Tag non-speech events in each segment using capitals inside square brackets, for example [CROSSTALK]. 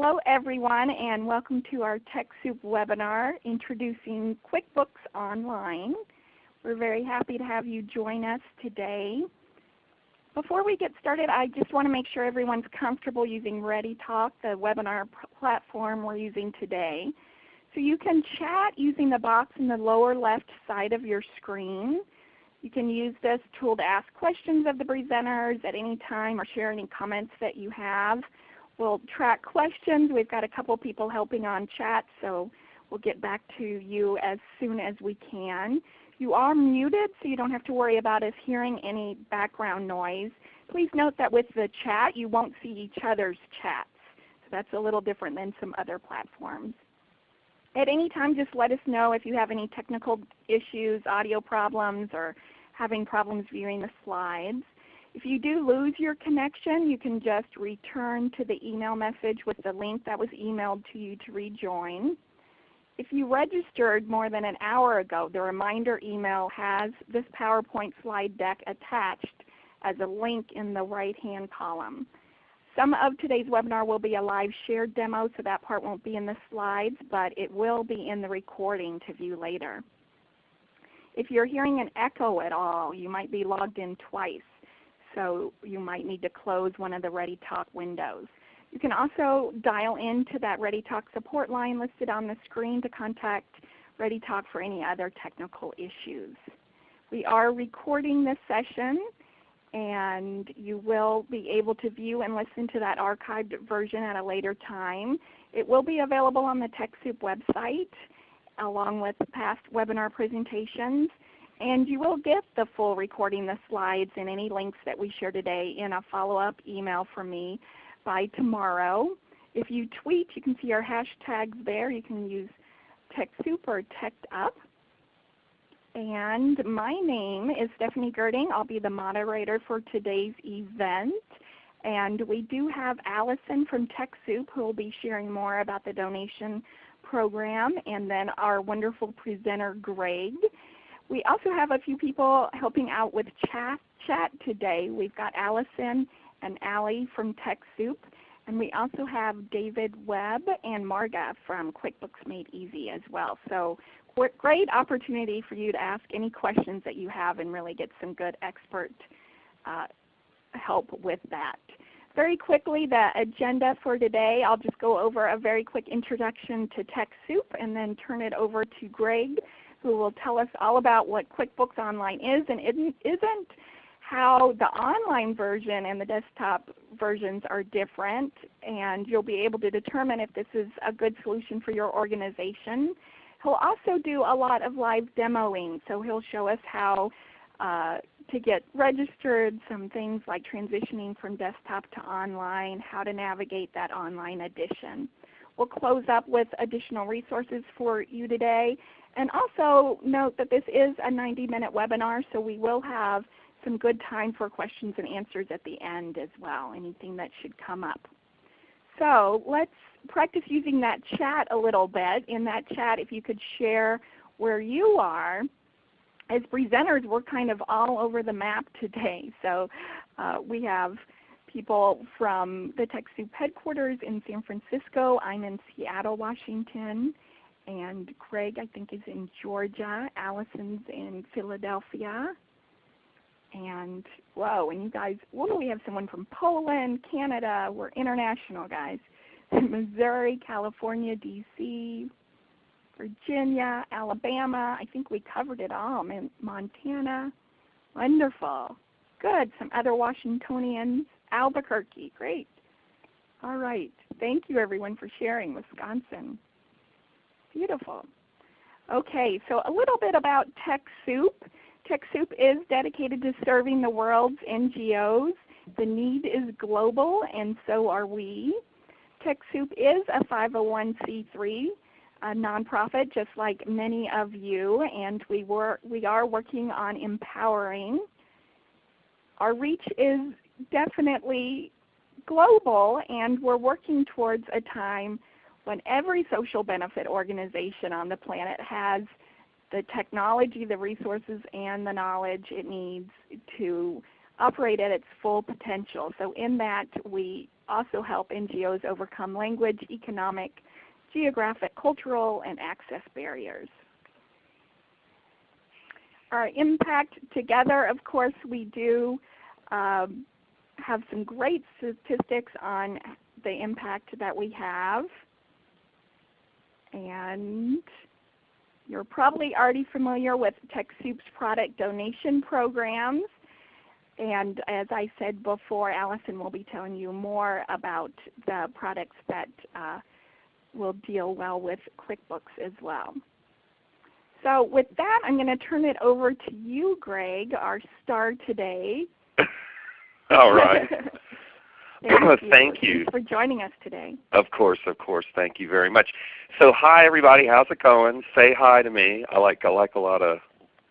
Hello everyone and welcome to our TechSoup webinar introducing QuickBooks Online. We're very happy to have you join us today. Before we get started, I just want to make sure everyone's comfortable using ReadyTalk, the webinar platform we're using today. So you can chat using the box in the lower left side of your screen. You can use this tool to ask questions of the presenters at any time or share any comments that you have. We'll track questions. We've got a couple people helping on chat, so we'll get back to you as soon as we can. You are muted, so you don't have to worry about us hearing any background noise. Please note that with the chat, you won't see each other's chats. So that's a little different than some other platforms. At any time, just let us know if you have any technical issues, audio problems, or having problems viewing the slides. If you do lose your connection, you can just return to the email message with the link that was emailed to you to rejoin. If you registered more than an hour ago, the reminder email has this PowerPoint slide deck attached as a link in the right-hand column. Some of today's webinar will be a live shared demo, so that part won't be in the slides, but it will be in the recording to view later. If you're hearing an echo at all, you might be logged in twice so you might need to close one of the ReadyTalk windows. You can also dial into that ReadyTalk support line listed on the screen to contact ReadyTalk for any other technical issues. We are recording this session and you will be able to view and listen to that archived version at a later time. It will be available on the TechSoup website along with past webinar presentations. And you will get the full recording, the slides, and any links that we share today in a follow-up email from me by tomorrow. If you tweet, you can see our hashtags there. You can use TechSoup or TechUp. And my name is Stephanie Gerding. I'll be the moderator for today's event. And we do have Allison from TechSoup who will be sharing more about the donation program, and then our wonderful presenter Greg. We also have a few people helping out with chat, chat today. We've got Allison and Allie from TechSoup. And we also have David Webb and Marga from QuickBooks Made Easy as well. So great opportunity for you to ask any questions that you have and really get some good expert uh, help with that. Very quickly, the agenda for today, I'll just go over a very quick introduction to TechSoup and then turn it over to Greg who will tell us all about what QuickBooks Online is and isn't, how the online version and the desktop versions are different, and you'll be able to determine if this is a good solution for your organization. He'll also do a lot of live demoing, so he'll show us how uh, to get registered, some things like transitioning from desktop to online, how to navigate that online edition. We'll close up with additional resources for you today and also note that this is a 90-minute webinar, so we will have some good time for questions and answers at the end as well, anything that should come up. So let's practice using that chat a little bit. In that chat, if you could share where you are. As presenters, we're kind of all over the map today. [LAUGHS] So uh, we have people from the TechSoup headquarters in San Francisco. I'm in Seattle, Washington and Craig I think is in Georgia. Allison's in Philadelphia. And whoa, and you guys, whoa, we have someone from Poland, Canada. We're international guys. [LAUGHS] Missouri, California, D.C., Virginia, Alabama. I think we covered it all. Montana. Wonderful. Good. Some other Washingtonians. Albuquerque. Great. All right. Thank you everyone for sharing. Wisconsin. Beautiful. Okay, so a little bit about TechSoup. TechSoup is dedicated to serving the world's NGOs. The need is global and so are we. TechSoup is a 501c3 a nonprofit just like many of you and we, were, we are working on empowering. Our reach is definitely global and we're working towards a time when every social benefit organization on the planet has the technology, the resources, and the knowledge it needs to operate at its full potential. So in that we also help NGOs overcome language, economic, geographic, cultural, and access barriers. Our impact together, of course, we do um, have some great statistics on the impact that we have. And you're probably already familiar with TechSoup's product donation programs. And as I said before, Allison will be telling you more about the products that uh, will deal well with QuickBooks as well. So with that, I'm going to turn it over to you, Greg, our star today. [LAUGHS] All right. [LAUGHS] Thank you. [CLEARS THROAT] Thank you. for joining us today. Of course, of course. Thank you very much. So hi everybody, how's it going? Say hi to me. I like I like a lot of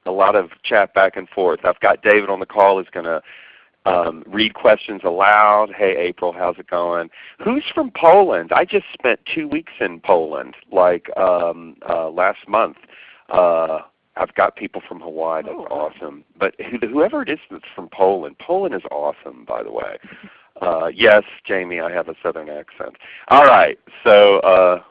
a lot of chat back and forth. I've got David on the call who's going to um, read questions aloud. Hey April, how's it going? Who's from Poland? I just spent two weeks in Poland, like um, uh, last month. Uh, I've got people from Hawaii. That's Oh, wow. awesome. But who, whoever it is that's from Poland, Poland is awesome, by the way. Uh, yes, Jamie, I have a Southern accent. All right, so uh,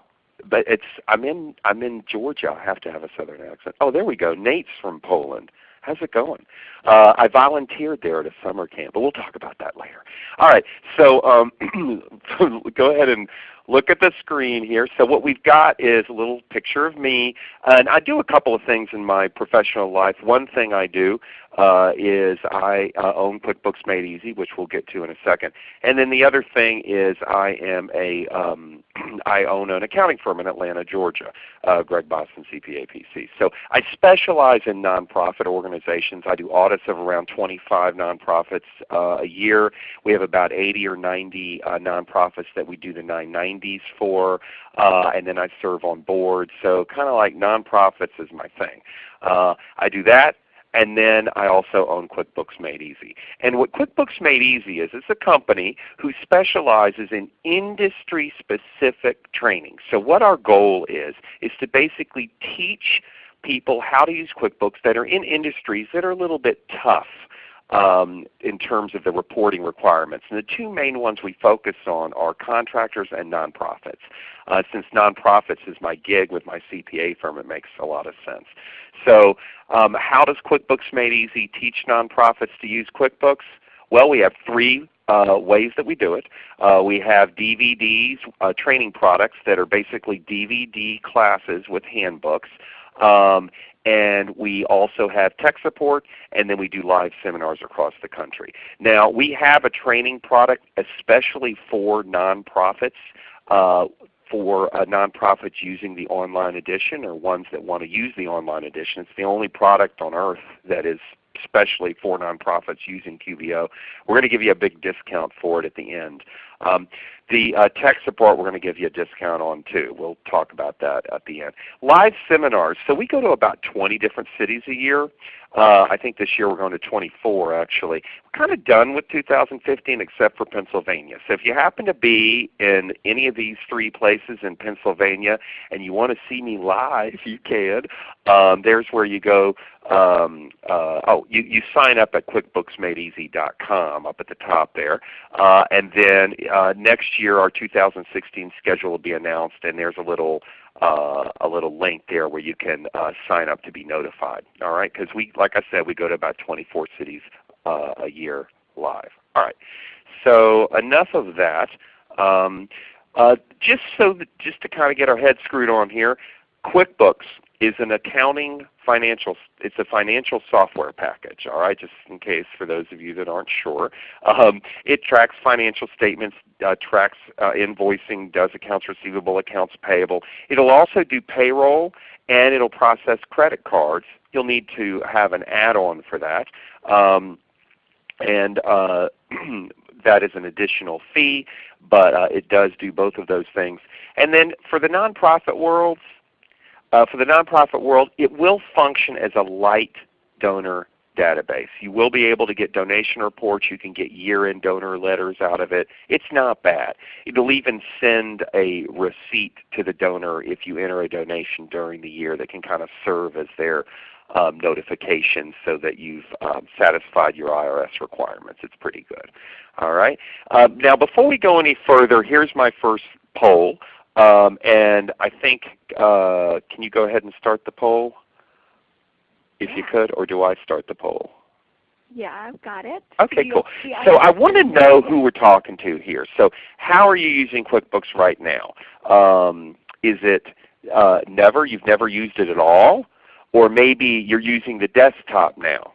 but it's I'm in I'm in Georgia. I have to have a Southern accent. Oh, there we go. Nate's from Poland. How's it going? Uh, I volunteered there at a summer camp, but we'll talk about that later. All right, so um, [CLEARS THROAT] go ahead and look at the screen here. So what we've got is a little picture of me. And I do a couple of things in my professional life. One thing I do uh, is I uh, own QuickBooks Made Easy, which we'll get to in a second. And then the other thing is I am a um, [CLEARS THROAT] I own an accounting firm in Atlanta, Georgia, uh, Greg Boston CPA PC. So I specialize in nonprofit organizations. I do audits of around 25 nonprofits uh, a year. We have about 80 or 90 uh, nonprofits that we do the 990s for, uh, and then I serve on boards. So kind of like nonprofits is my thing. I do that. And then I also own QuickBooks Made Easy. And what QuickBooks Made Easy is, it's a company who specializes in industry specific training. So what our goal is, is to basically teach people how to use QuickBooks that are in industries that are a little bit tough um, in terms of the reporting requirements. And the two main ones we focus on are contractors and nonprofits. Uh, since nonprofits is my gig with my CPA firm, it makes a lot of sense. So um, how does QuickBooks Made Easy teach nonprofits to use QuickBooks? Well, we have three uh, ways that we do it. Uh, we have DVDs, uh, training products that are basically DVD classes with handbooks. Um, and we also have tech support, and then we do live seminars across the country. Now we have a training product especially for nonprofits. Uh, for uh, nonprofits using the online edition or ones that want to use the online edition. It's the only product on earth that is especially for nonprofits using QBO. We're going to give you a big discount for it at the end. Um, the uh, tech support we're going to give you a discount on too. We'll talk about that at the end. Live seminars. So we go to about 20 different cities a year. Uh, I think this year we're going to 24 actually. We're kind of done with 2015 except for Pennsylvania. So if you happen to be in any of these three places in Pennsylvania and you want to see me live, [LAUGHS] you can. Um, there's where you go. Um, uh, oh, you, you sign up at QuickBooksMadeEasy.com up at the top there. Uh, and then uh, next year our 2016 schedule will be announced and there's a little uh, a little link there where you can uh, sign up to be notified. All right, because we, like I said, we go to about 24 cities uh, a year live. All right, so enough of that. Um, uh, just so that, just to kind of get our heads screwed on here, QuickBooks is an accounting financial it's a financial software package all right just in case for those of you that aren't sure. Um, it tracks financial statements uh, tracks uh, invoicing does accounts receivable accounts payable. It'll also do payroll and it'll process credit cards. You'll need to have an add-on for that. Um, and uh, [CLEARS THROAT] that is an additional fee but uh, it does do both of those things. And then for the nonprofit world uh, for the nonprofit world, it will function as a light donor database. You will be able to get donation reports. You can get year-end donor letters out of it. It's not bad. It'll even send a receipt to the donor if you enter a donation during the year that can kind of serve as their um, notifications so that you've um, satisfied your IRS requirements. It's pretty good. All right. Um, now before we go any further, here's my first poll. Um, and I think, uh, can you go ahead and start the poll? If you could, or do I start the poll? Yeah, I've got it. Okay, you- cool. So I want to know who we're talking to here. So how are you using QuickBooks right now? Um, is it uh, never? You've never used it at all? Or maybe you're using the desktop now,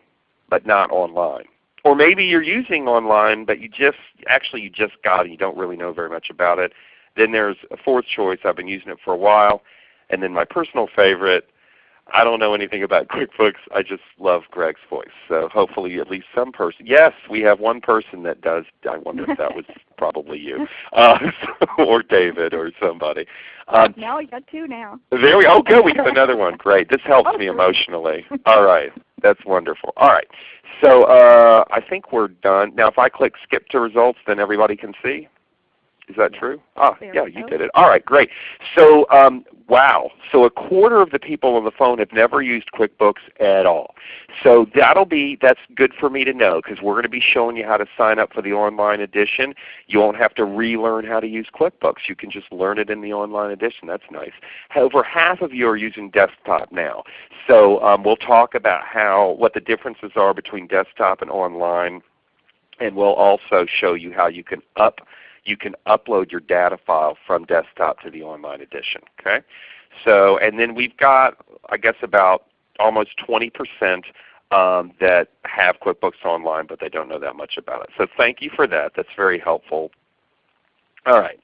but not online. Or maybe you're using online, but you just actually you just got it. You don't really know very much about it. Then there's a fourth choice. I've been using it for a while. And then my personal favorite, I don't know anything about [LAUGHS] QuickBooks. I just love Greg's voice. So hopefully at least some person. Yes, we have one person that does. I wonder if that was [LAUGHS] probably you, uh, [LAUGHS] or David, or somebody. Um, no, you got two now. there we. Oh, good. We got another one. Great. This helps me emotionally. All right. That's wonderful. All right. So uh, I think we're done. Now if I click skip to results, then everybody can see. Is that true? Ah, There yeah, you did it. All right, great. So um, wow. So a quarter of the people on the phone have never used QuickBooks at all. So that'll be that's good for me to know because we're going to be showing you how to sign up for the online edition. You won't have to relearn how to use QuickBooks. You can just learn it in the online edition. That's nice. Over half of you are using desktop now. So um, we'll talk about how what the differences are between desktop and online, and we'll also show you how you can up you can upload your data file from desktop to the online edition. Okay, so and then we've got I guess about almost 20 percent um, that have QuickBooks Online, but they don't know that much about it. So thank you for that. That's very helpful. All right,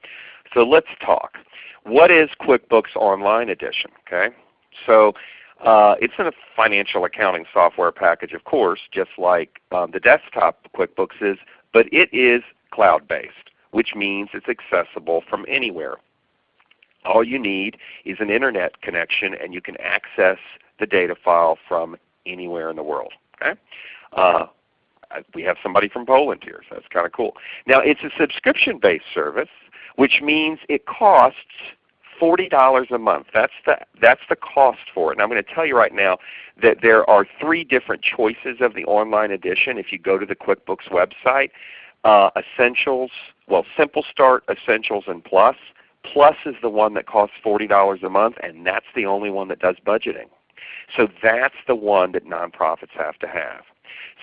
so let's talk. What is QuickBooks Online Edition? Okay, so uh, it's a financial accounting software package, of course, just like um, the desktop QuickBooks is, but it is cloud-based, which means it's accessible from anywhere. All you need is an Internet connection and you can access the data file from anywhere in the world. Okay? Uh, we have somebody from Poland here, so that's kind of cool. Now it's a subscription-based service, which means it costs $40 a month. That's the, that's the cost for it. And I'm going to tell you right now that there are three different choices of the online edition if you go to the QuickBooks website. Uh, Essentials, well Simple Start, Essentials, and Plus. Plus is the one that costs $40 a month, and that's the only one that does budgeting. So that's the one that nonprofits have to have.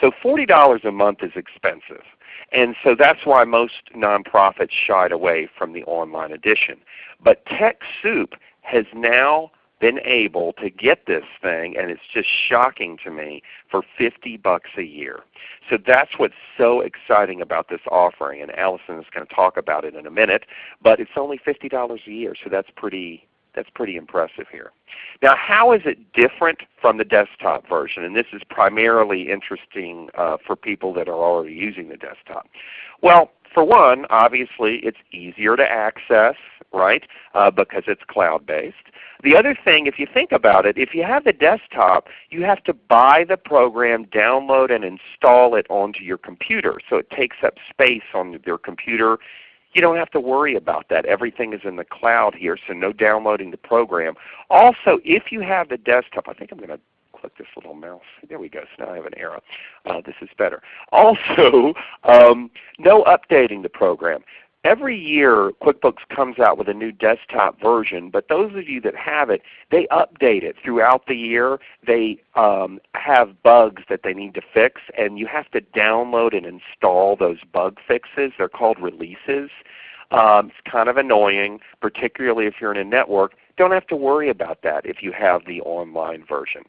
So $40 a month is expensive. And so that's why most nonprofits shied away from the online edition. But TechSoup has now been able to get this thing, and it's just shocking to me, for 50 bucks a year. So that's what's so exciting about this offering, and Allison is going to talk about it in a minute. But it's only $50 a year, so that's pretty that's pretty impressive here. Now how is it different from the desktop version? And this is primarily interesting uh, for people that are already using the desktop. Well, for one, obviously it's easier to access, right, uh, because it's cloud-based. The other thing, if you think about it, if you have the desktop, you have to buy the program, download and install it onto your computer. So it takes up space on your computer you don't have to worry about that. Everything is in the cloud here, so no downloading the program. Also, if you have the desktop, I think I'm going to click this little mouse. There we go. So now I have an arrow. Uh, this is better. [LAUGHS] Also, um, no updating the program. Every year QuickBooks comes out with a new desktop version, but those of you that have it, they update it throughout the year. They um, have bugs that they need to fix, and you have to download and install those bug fixes. They're called releases. Um, it's kind of annoying, particularly if you're in a network. Don't have to worry about that if you have the online version.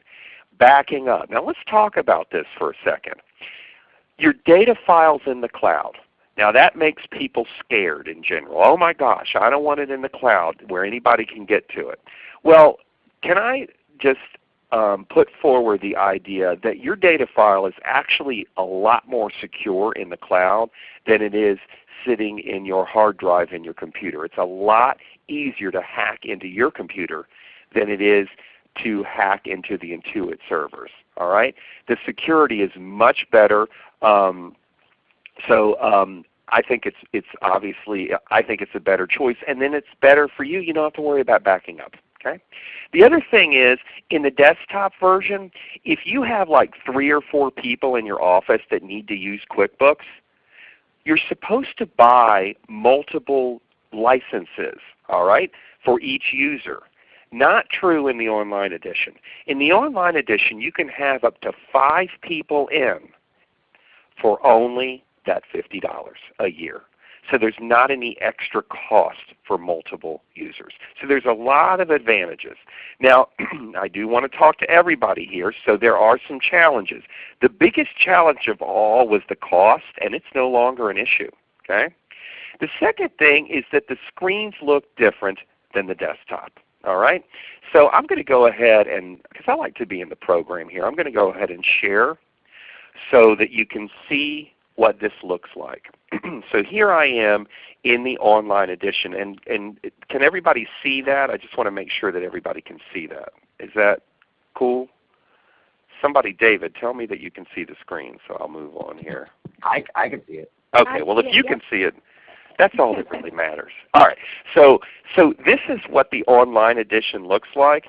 Backing up. Now let's talk about this for a second. Your data file's in the cloud. Now that makes people scared in general. Oh my gosh, I don't want it in the cloud where anybody can get to it. Well, can I just um, put forward the idea that your data file is actually a lot more secure in the cloud than it is sitting in your hard drive in your computer. It's a lot easier to hack into your computer than it is to hack into the Intuit servers. All right, the security is much better. Um, so um, I think it's it's obviously I think it's a better choice, and then it's better for you. You don't have to worry about backing up. Okay. The other thing is in the desktop version, if you have like three or four people in your office that need to use QuickBooks, you're supposed to buy multiple licenses, all right, for each user. Not true in the online edition. In the online edition you can have up to five people in for only that $50 a year. So there's not any extra cost for multiple users. So there's a lot of advantages. Now [CLEARS THROAT] I do want to talk to everybody here, so there are some challenges. The biggest challenge of all was the cost, and it's no longer an issue. Okay? The second thing is that the screens look different than the desktop. All right? So I'm going to go ahead and, because I like to be in the program here, I'm going to go ahead and share so that you can see what this looks like. [CLEARS THROAT] so here I am in the online edition. And, and can everybody see that? I just want to make sure that everybody can see that. Is that cool? Somebody, David, tell me that you can see the screen so I'll move on here. I, I can see it. Okay, well if you can see it, that's all that really matters. All right, so, so this is what the online edition looks like.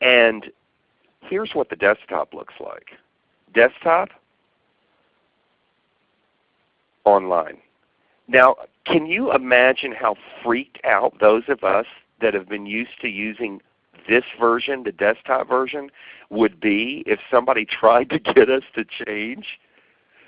And here's what the desktop looks like. Desktop, online. Now, can you imagine how freaked out those of us that have been used to using this version, the desktop version, would be if somebody [LAUGHS] tried to get us to change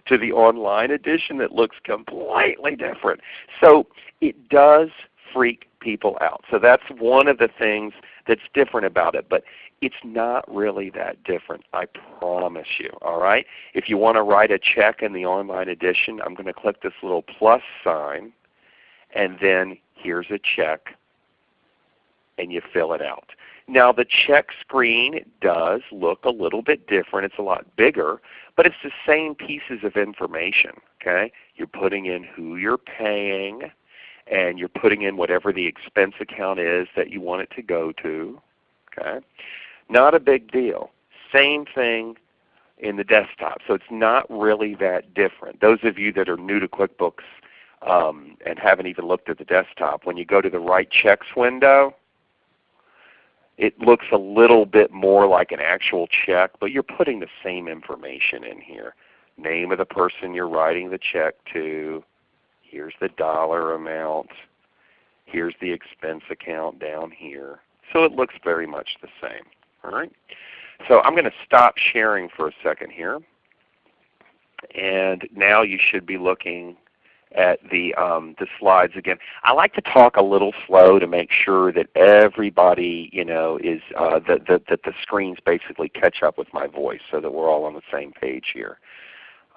to the online edition that looks completely different. So it does freak people out. So that's one of the things that's different about it. But it's not really that different, I promise you. All right? If you want to write a check in the online edition, I'm going to click this little plus sign, and then here's a check, and you fill it out. Now the check screen does look a little bit different. It's a lot bigger, but it's the same pieces of information. Okay? You're putting in who you're paying, and you're putting in whatever the expense account is that you want it to go to. Okay? Not a big deal. Same thing in the desktop. So it's not really that different. Those of you that are new to QuickBooks um, and haven't even looked at the desktop, when you go to the write checks window, it looks a little bit more like an actual check, but you're putting the same information in here. Name of the person you're writing the check to. Here's the dollar amount. Here's the expense account down here. So it looks very much the same. All right. So I'm going to stop sharing for a second here. And now you should be looking at the, um, the slides again. I like to talk a little slow to make sure that everybody you know, is uh, that, that, that the screens basically catch up with my voice so that we're all on the same page here.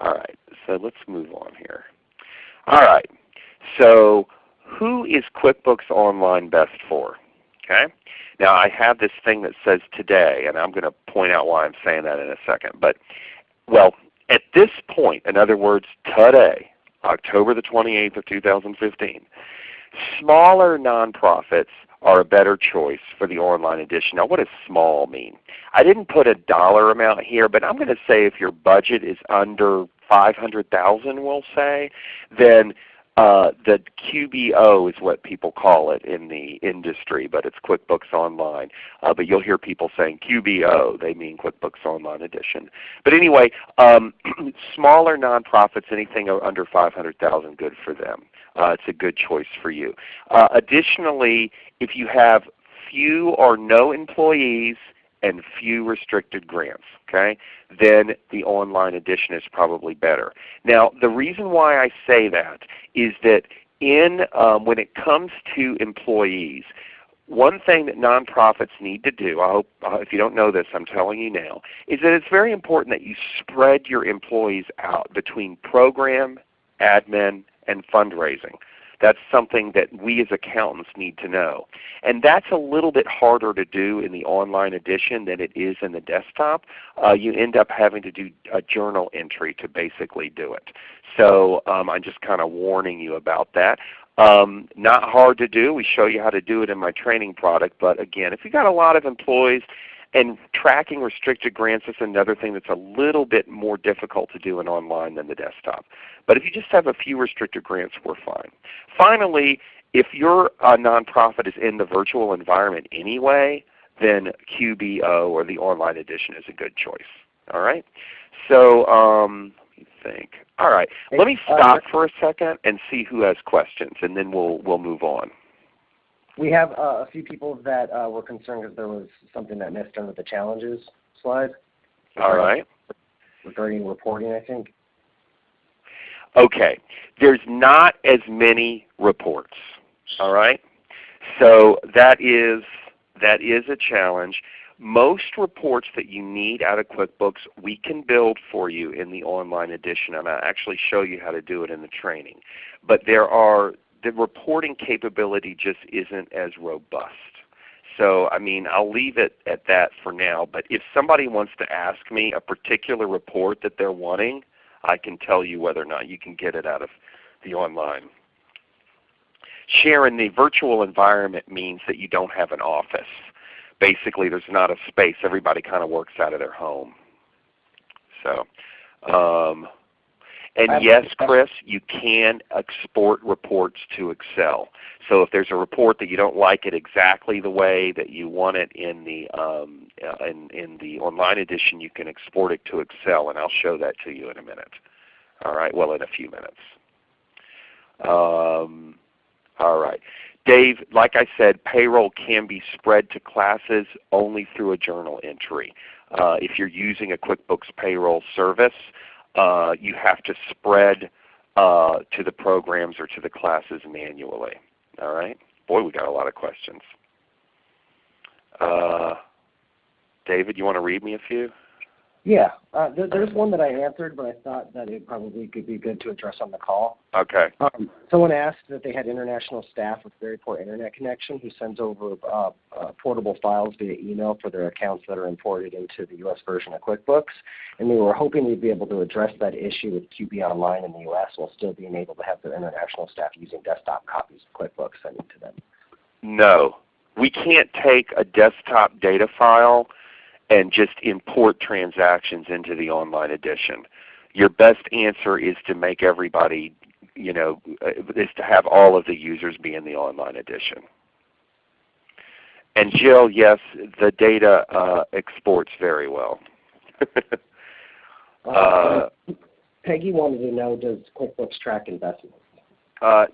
All right, so let's move on here. All right, so who is QuickBooks Online best for? Okay. Now I have this thing that says today, and I'm going to point out why I'm saying that in a second. But well, at this point, in other words, today, October the 28th of 2015, smaller nonprofits are a better choice for the online edition. Now what does small mean? I didn't put a dollar amount here, but I'm going to say if your budget is under 500,000 we'll say, then uh, the QBO is what people call it in the industry, but it's QuickBooks Online. Uh, but you'll hear people saying QBO. They mean QuickBooks Online Edition. But anyway, um, [CLEARS THROAT] smaller nonprofits, anything under 500,000, good for them. Uh, it's a good choice for you. Uh, additionally, if you have few or no employees and few restricted grants, okay, then the online edition is probably better. Now the reason why I say that is that in um, when it comes to employees, one thing that nonprofits need to do, I hope uh, if you don't know this, I'm telling you now, is that it's very important that you spread your employees out between program, admin, and fundraising. That's something that we as accountants need to know. And that's a little bit harder to do in the online edition than it is in the desktop. Uh, you end up having to do a journal entry to basically do it. So um, I'm just kind of warning you about that. Um, not hard to do. We show you how to do it in my training product. But again, if you've got a lot of employees, And tracking restricted grants is another thing that's a little bit more difficult to do in online than the desktop. But if you just have a few restricted grants, we're fine. Finally, if your uh, nonprofit is in the virtual environment anyway, then QBO or the online edition is a good choice. All right. So um, let me think. All right. Let me uh, stop for a second and see who has questions, and then we'll we'll move on. We have uh, a few people that uh, were concerned because there was something that missed under the challenges slide. All right. Regarding reporting, I think. Okay. There's not as many reports. All right. So that is that is a challenge. Most reports that you need out of QuickBooks we can build for you in the online edition and I'll actually show you how to do it in the training. But there are the reporting capability just isn't as robust. So I mean I'll leave it at that for now. But if somebody wants to ask me a particular report that they're wanting, I can tell you whether or not you can get it out of the online. Share in the virtual environment means that you don't have an office. Basically there's not a space. Everybody kind of works out of their home. So, um, and yes, Chris, you can export reports to Excel. So if there's a report that you don't like it exactly the way that you want it in the um, uh, in, in the online edition, you can export it to Excel, and I'll show that to you in a minute. All right, well in a few minutes. Um, all right. Dave, like I said, payroll can be spread to classes only through a journal entry. Uh, if you're using a QuickBooks payroll service, you have to spread uh, to the programs or to the classes manually. All right? Boy, we got a lot of questions. Uh, David, you want to read me a few? Yeah, uh, there, there's one that I answered, but I thought that it probably could be good to address on the call. Okay. Um, someone asked that they had international staff with very poor internet connection who sends over uh, uh, portable files via email for their accounts that are imported into the U.S. version of QuickBooks, and they were hoping we'd be able to address that issue with QB Online in the U.S. while still being able to have their international staff using desktop copies of QuickBooks sent to them. No. We can't take a desktop data file and just import transactions into the online edition. Your best answer is to make everybody, you know, uh, is to have all of the users be in the online edition. And Jill, yes, the data uh, exports very well. [LAUGHS] uh, Peggy wanted to know, does QuickBooks track investments? Uh,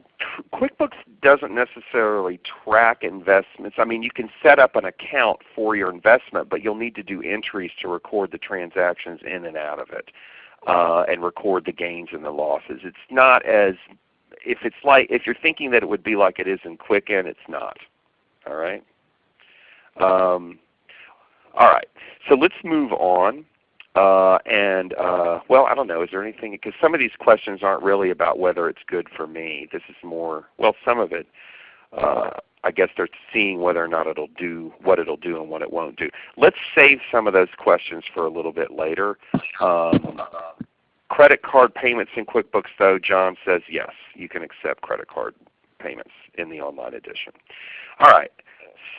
QuickBooks doesn't necessarily track investments. I mean, you can set up an account for your investment, but you'll need to do entries to record the transactions in and out of it, uh, and record the gains and the losses. It's not as if it's like if you're thinking that it would be like it is in Quicken, it's not. All right. Um, all right. So let's move on. Uh, and uh, well, I don't know. Is there anything? Because some of these questions aren't really about whether it's good for me. This is more well, some of it. Uh, I guess they're seeing whether or not it'll do what it'll do and what it won't do. Let's save some of those questions for a little bit later. Um, credit card payments in QuickBooks, though, John says yes, you can accept credit card payments in the online edition. All right.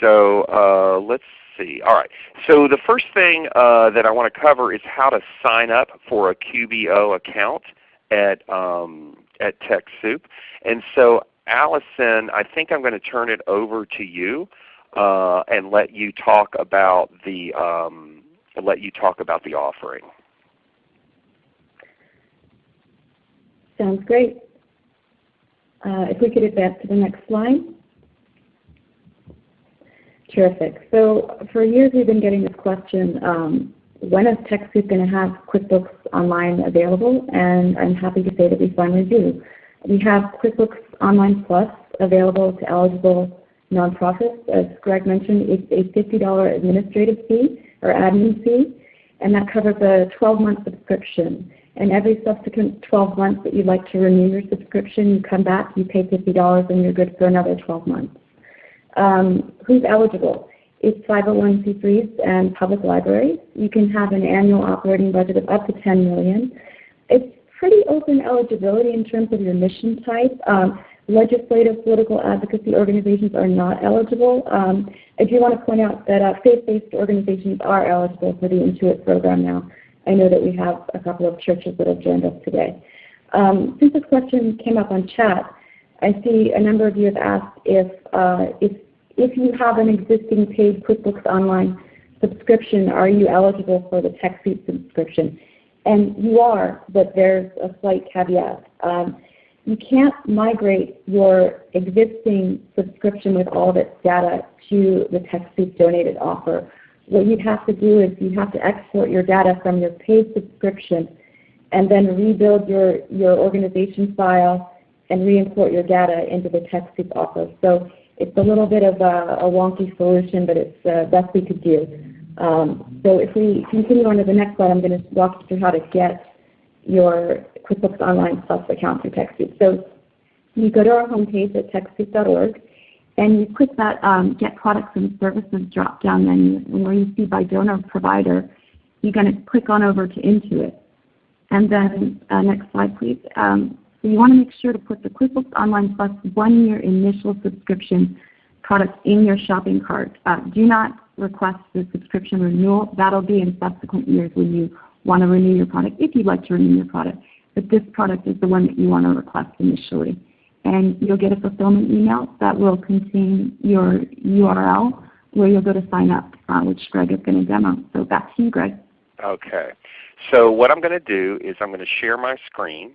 So uh, let's see. All right. So the first thing uh, that I want to cover is how to sign up for a QBO account at um, at TechSoup. And so Allison, I think I'm going to turn it over to you uh, and let you talk about the um, let you talk about the offering. Sounds great. Uh, if we could advance to the next slide. Terrific. So for years we've been getting this question, um, when is TechSoup going to have QuickBooks Online available? And I'm happy to say that we finally do. We have QuickBooks Online Plus available to eligible nonprofits. As Greg mentioned, it's a $50 administrative fee or admin fee, and that covers a 12-month subscription. And every subsequent 12 months that you'd like to renew your subscription, you come back, you pay $50, and you're good for another 12 months. Um, who's eligible? It's 501c3s and public libraries. You can have an annual operating budget of up to 10 million. It's pretty open eligibility in terms of your mission type. Um, legislative political advocacy organizations are not eligible. Um, I do want to point out that uh, faith-based organizations are eligible for the Intuit program now. I know that we have a couple of churches that have joined us today. Um, since this question came up on chat, I see a number of you have asked if, uh, if, if you have an existing paid QuickBooks Online subscription, are you eligible for the TechSoup subscription? And you are, but there's a slight caveat. Um, you can't migrate your existing subscription with all of its data to the TechSoup donated offer. What you'd have to do is you have to export your data from your paid subscription and then rebuild your, your organization file and re-import your data into the TechSoup offer. So it's a little bit of a, wonky solution, but it's the best we could do. Um, so if we continue on to the next slide, I'm going to walk you through how to get your QuickBooks Online Plus account through TechSoup. So you go to our homepage at TechSoup.org, and you click that um, Get Products and Services drop-down menu, where you see by donor provider, you're going to click on over to Intuit. And then uh, next slide, please. So you want to make sure to put the QuickBooks Online Plus one-year initial subscription product in your shopping cart. Uh, do not request the subscription renewal. That'll be in subsequent years when you want to renew your product, if you'd like to renew your product. But this product is the one that you want to request initially. And you'll get a fulfillment email that will contain your URL where you'll go to sign up, uh, which Greg is going to demo. So back to you, Greg. Okay. So what I'm going to do is I'm going to share my screen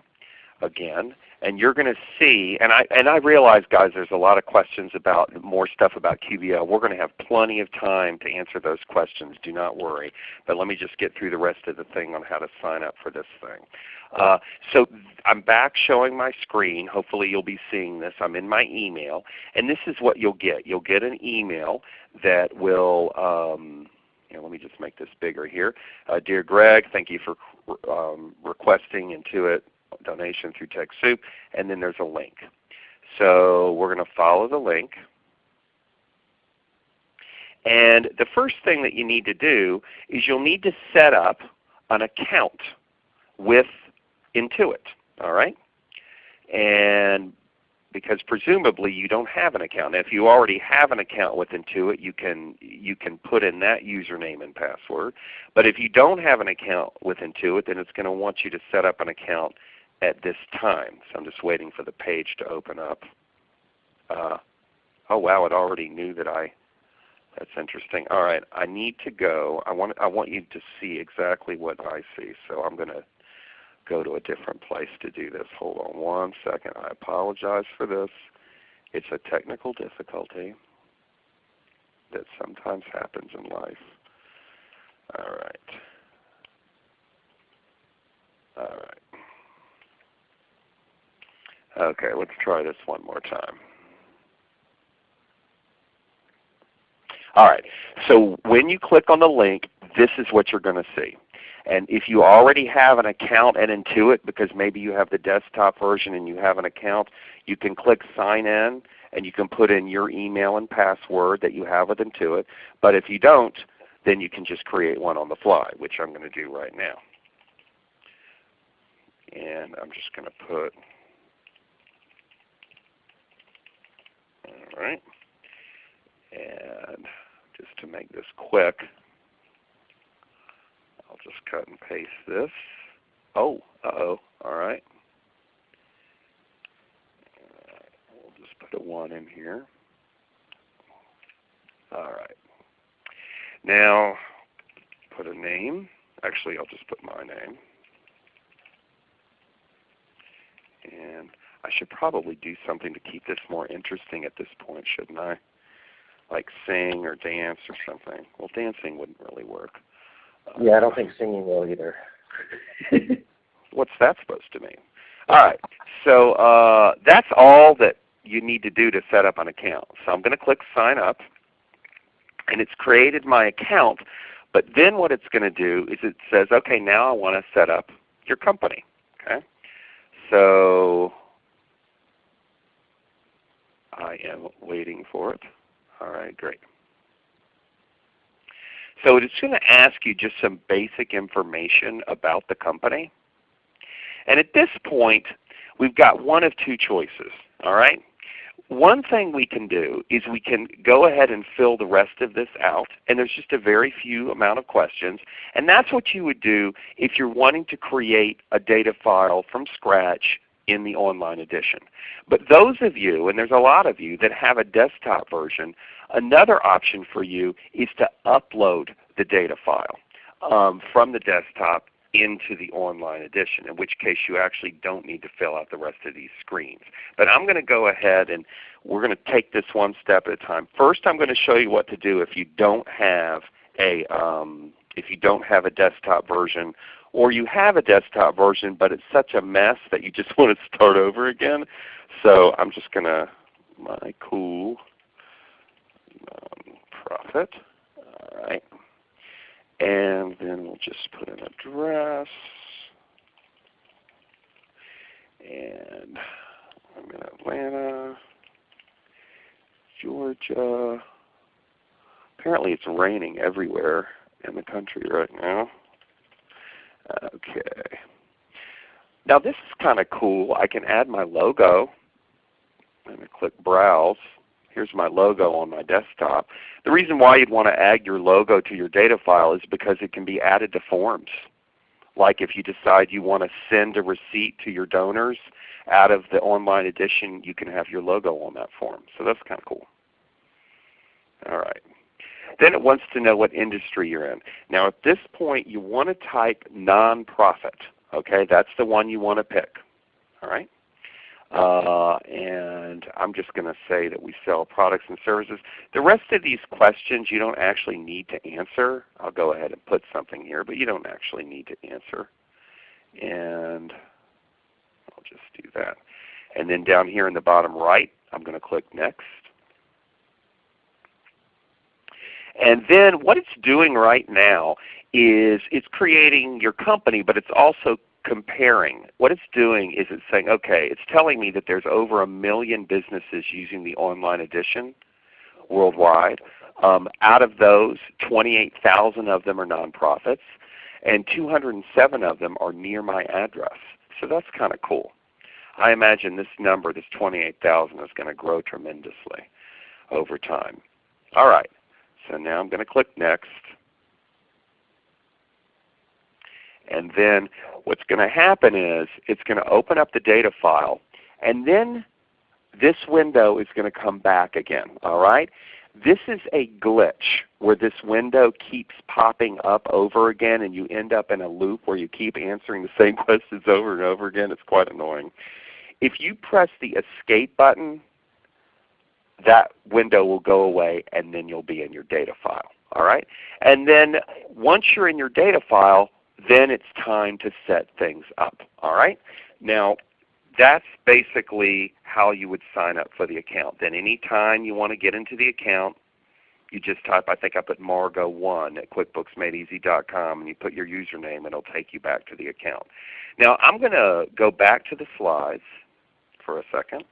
again and you're going to see, and I, and I realize guys there's a lot of questions about more stuff about QBO. We're going to have plenty of time to answer those questions. Do not worry. But let me just get through the rest of the thing on how to sign up for this thing. Uh, so I'm back showing my screen. Hopefully you'll be seeing this. I'm in my email. And this is what you'll get. You'll get an email that will um, you know, let me just make this bigger here. Uh, Dear Greg, thank you for um, requesting Intuit donation through TechSoup, and then there's a link. So we're going to follow the link. And the first thing that you need to do is you'll need to set up an account with Intuit. All right? And because presumably you don't have an account. Now, if you already have an account with Intuit, you can you can put in that username and password. But if you don't have an account with Intuit, then it's going to want you to set up an account at this time. So I'm just waiting for the page to open up. Uh, oh wow, it already knew that I. That's interesting. All right, I need to go. I want I want you to see exactly what I see. So I'm going to go to a different place to do this. Hold on one second. I apologize for this. It's a technical difficulty that sometimes happens in life. All right. All right. Okay, let's try this one more time. All right, so when you click on the link, this is what you're going to see. And if you already have an account at Intuit, because maybe you have the desktop version and you have an account, you can click Sign In and you can put in your email and password that you have with Intuit. But if you don't, then you can just create one on the fly, which I'm going to do right now. And I'm just going to put All right. And just to make this quick, I'll just cut and paste this. Oh, uh-oh. All right. We'll just put a 1 in here. All right. Now, put a name. Actually, I'll just put my name. And I should probably do something to keep this more interesting at this point, shouldn't I? Like sing or dance or something. Well, dancing wouldn't really work. Uh, yeah, I don't think singing will either. [LAUGHS] What's that supposed to mean? All right, so uh, that's all that you need to do to set up an account. So I'm going to click Sign Up, and it's created my account. But then what it's going to do is it says, okay, now I want to set up your company. Okay, so I am waiting for it. All right, great. So it's going to ask you just some basic information about the company. And at this point, we've got one of two choices. All right? One thing we can do is we can go ahead and fill the rest of this out, and there's just a very few amount of questions. And that's what you would do if you're wanting to create a data file from scratch in the online edition. But those of you, and there's a lot of you, that have a desktop version, another option for you is to upload the data file um, from the desktop into the online edition, in which case you actually don't need to fill out the rest of these screens. But I'm going to go ahead and we're going to take this one step at a time. First I'm going to show you what to do if you don't have a, um, if you don't have a desktop version or you have a desktop version but it's such a mess that you just [LAUGHS] want to start over again. So I'm just going to, my cool um, profit. All right. And then we'll just put an address. And I'm in Atlanta, Georgia. Apparently it's raining everywhere in the country right now. Okay. Now this is kind of cool. I can add my logo. I'm going to click Browse. Here's my logo on my desktop. The reason why you'd want to add your logo to your data file is because it can be added to forms. Like if you decide you want to send a receipt to your donors out of the online edition, you can have your logo on that form. So that's kind of cool. All right. Then it wants to know what industry you're in. Now at this point you want to type nonprofit. Okay, that's the one you want to pick. All right. Uh, and I'm just going to say that we sell products and services. The rest of these questions you don't actually need to answer. I'll go ahead and put something here, but you don't actually need to answer. And I'll just do that. And then down here in the bottom right, I'm going to click Next. And then what it's doing right now is it's creating your company, but it's also comparing. What it's doing is it's saying, okay, it's telling me that there's over a million businesses using the online edition worldwide. Um, out of those, 28,000 of them are nonprofits, and 207 of them are near my address. So that's kind of cool. I imagine this number, this 28,000, is going to grow tremendously over time. All right, so now I'm going to click Next. And then what's going to happen is it's going to open up the data file and then this window is going to come back again. All right? This is a glitch where this window keeps popping up over again and you end up in a loop where you keep answering the same [LAUGHS] questions over and over again. It's quite annoying. If you press the Escape button, that window will go away and then you'll be in your data file. All right? And then once you're in your data file, then it's time to set things up. All right? Now that's basically how you would sign up for the account. Then any time you want to get into the account, you just type, I think I put Margo1 at QuickBooksMadeEasy.com and you put your username and it'll take you back to the account. Now I'm going to go back to the slides for a second.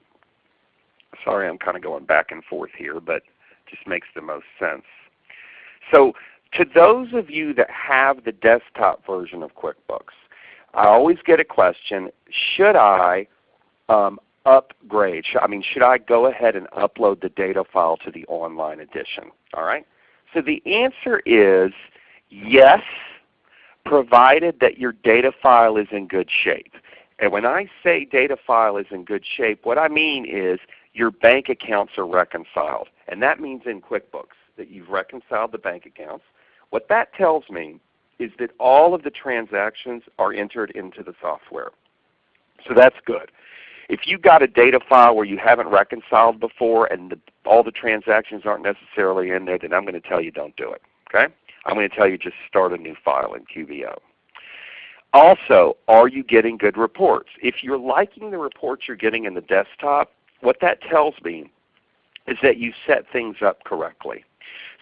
Sorry I'm kind of going back and forth here, but it just makes the most sense. So to those of you that have the desktop version of QuickBooks, I always get a question, should I um, upgrade? I mean, should I go ahead and upload the data file to the online edition? All right. So the answer is yes, provided that your data file is in good shape. And when I say data file is in good shape, what I mean is your bank accounts are reconciled. And that means in QuickBooks that you've reconciled the bank accounts. What that tells me is that all of the transactions are entered into the software. So that's good. If you've got a data file where you haven't reconciled before and the, all the transactions aren't necessarily in there, then I'm going to tell you don't do it. Okay? I'm going to tell you just start a new file in QBO. Also, are you getting good reports? If you're liking the reports you're getting in the desktop, what that tells me is that you set things up correctly.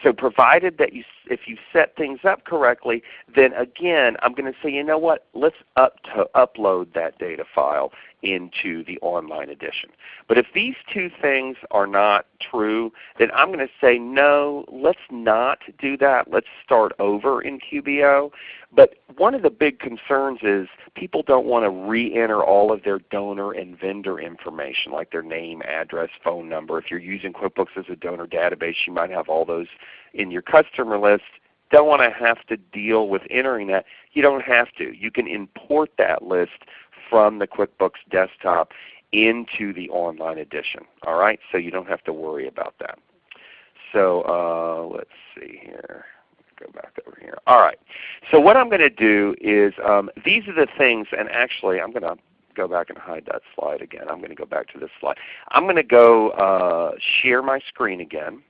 So provided that you, if you set things up correctly, then again I'm going to say, you know what, let's up to upload that data file into the online edition. But if these two things are not true, then I'm going to say no, let's not do that. Let's start over in QBO. But one of the big concerns is people don't want to re-enter all of their donor and vendor information like their name, address, phone number. If you're using QuickBooks as a donor database, you might have all those in your customer list don't want to have to deal with entering that, you don't have to. You can import that list from the QuickBooks desktop into the online edition. All right, so you don't have to worry about that. So uh, let's see here. Go back over here. All right. So what I'm going to do is um, these are the things, and actually I'm going to go back and hide that slide again. I'm going to go back to this slide. I'm going to go uh, share my screen again.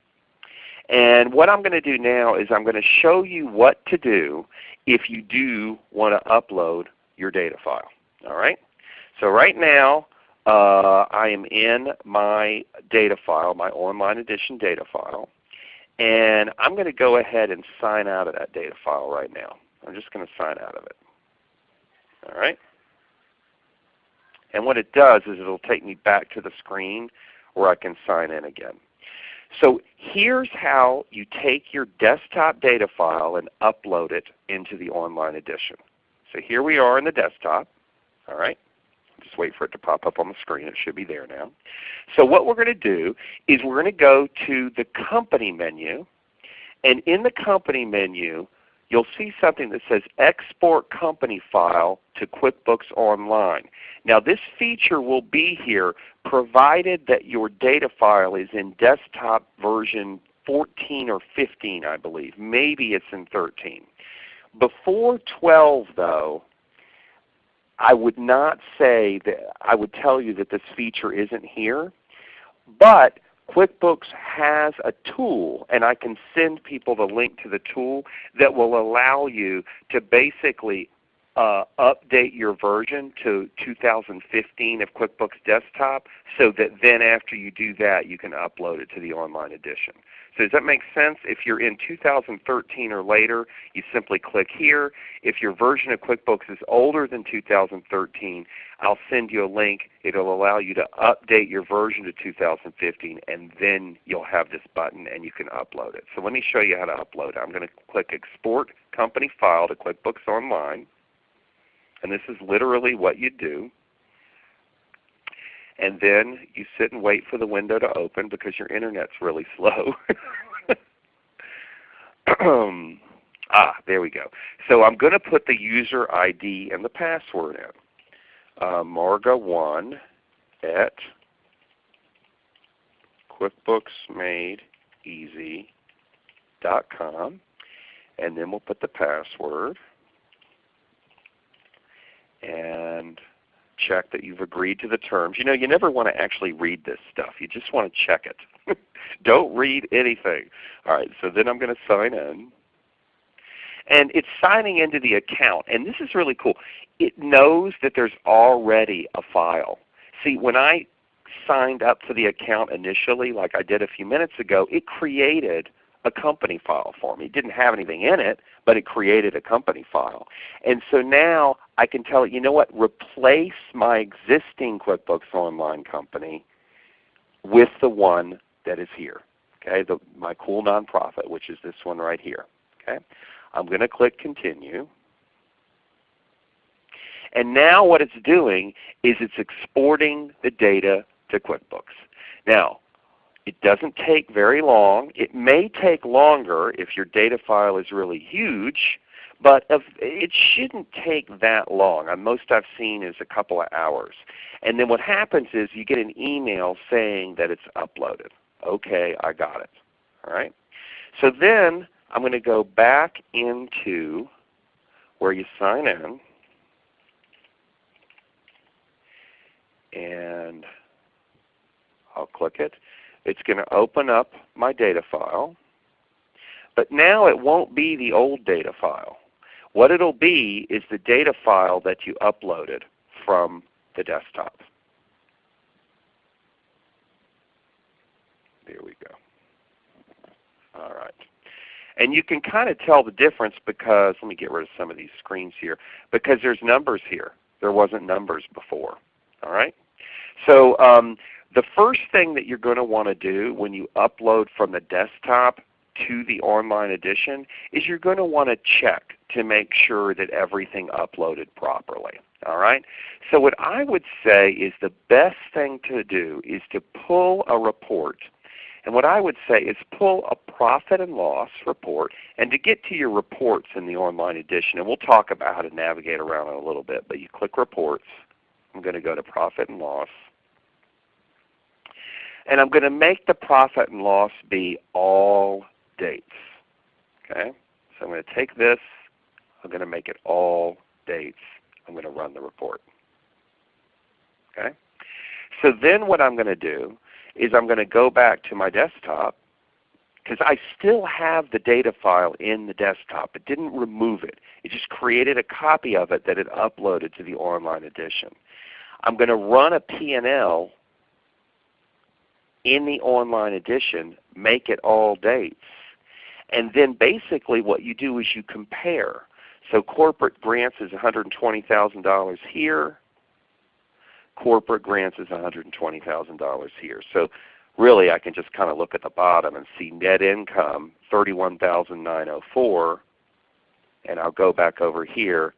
And what I'm going to do now is I'm going to show you what to do if you do want to upload your data file. All right. So right now uh, I am in my data file, my online edition data file, and I'm going to go ahead and sign out of that data file right now. I'm just going to sign out of it. All right. And what it does is it will take me back to the screen where I can sign in again. So here's how you take your desktop data file and upload it into the online edition. So here we are in the desktop. All right. Just wait for it to pop up on the screen. It should be there now. So what we're going to do is we're going to go to the Company menu. And in the Company menu, you'll see something that says Export Company File to QuickBooks Online. Now this feature will be here provided that your data file is in desktop version 14 or 15 I believe. Maybe it's in 13. Before 12 though, I would not say that I would tell you that this feature isn't here, but QuickBooks has a tool, and I can send people the link to the tool that will allow you to basically uh, update your version to 2015 of QuickBooks Desktop so that then after you do that you can upload it to the online edition. So does that make sense? If you're in 2013 or later, you simply click here. If your version of QuickBooks is older than 2013, I'll send you a link. It will allow you to update your version to 2015 and then you'll have this button and you can upload it. So let me show you how to upload it. I'm going to click Export Company File to QuickBooks Online. And this is literally what you do and then you sit and wait for the window to open because your Internet's really slow. [LAUGHS] ah, there we go. So I'm going to put the user ID and the password in. Uh, Marga1 at QuickBooksMadeEasy.com and then we'll put the password and check that you've agreed to the terms. You know, you never want to actually read this stuff. You just want to check it. [LAUGHS] Don't read anything. All right, so then I'm going to sign in. And it's signing into the account. And this is really cool. It knows that there's already a file. See, when I signed up for the account initially, like I did a few minutes ago, it created a company file for me. It didn't have anything in it, but it created a company file. And so now I can tell it, you know what, replace my existing QuickBooks Online company with the one that is here. Okay, the, my cool nonprofit, which is this one right here. Okay, I'm going to click Continue. And now what it's doing is it's exporting the data to QuickBooks. Now, it doesn't take very long. It may take longer if your data file is really huge, but it shouldn't take that long. Uh, most I've seen is a couple of hours. And then what happens is you get an email saying that it's uploaded. Okay, I got it. All right. So then I'm going to go back into where you sign in. And I'll click it. It's going to open up my data file. But now it won't be the old data file. What it will be is the data file that you uploaded from the desktop. There we go. All right. And you can kind of tell the difference because, let me get rid of some of these screens here, because there's numbers here. There wasn't numbers before. All right? So um, the first thing that you're going to want to do when you upload from the desktop to the online edition is you're going to want to check to make sure that everything uploaded properly. All right? So what I would say is the best thing to do is to pull a report. And what I would say is pull a profit and loss report. And to get to your reports in the online edition, and we'll talk about how to navigate around in a little bit, but you click Reports. I'm going to go to Profit and Loss. And I'm going to make the profit and loss be all dates. Okay? So I'm going to take this, I'm going to make it all dates. I'm going to run the report. Okay? So then what I'm going to do is I'm going to go back to my desktop because I still have the data file in the desktop. It didn't remove it. It just created a copy of it that it uploaded to the online edition. I'm going to run a P&L in the online edition, make it all dates. And then basically what you do is you compare. So corporate grants is $120,000 here. Corporate grants is $120,000 here. So really I can just kind of look at the bottom and see net income 31904 and I'll go back over here,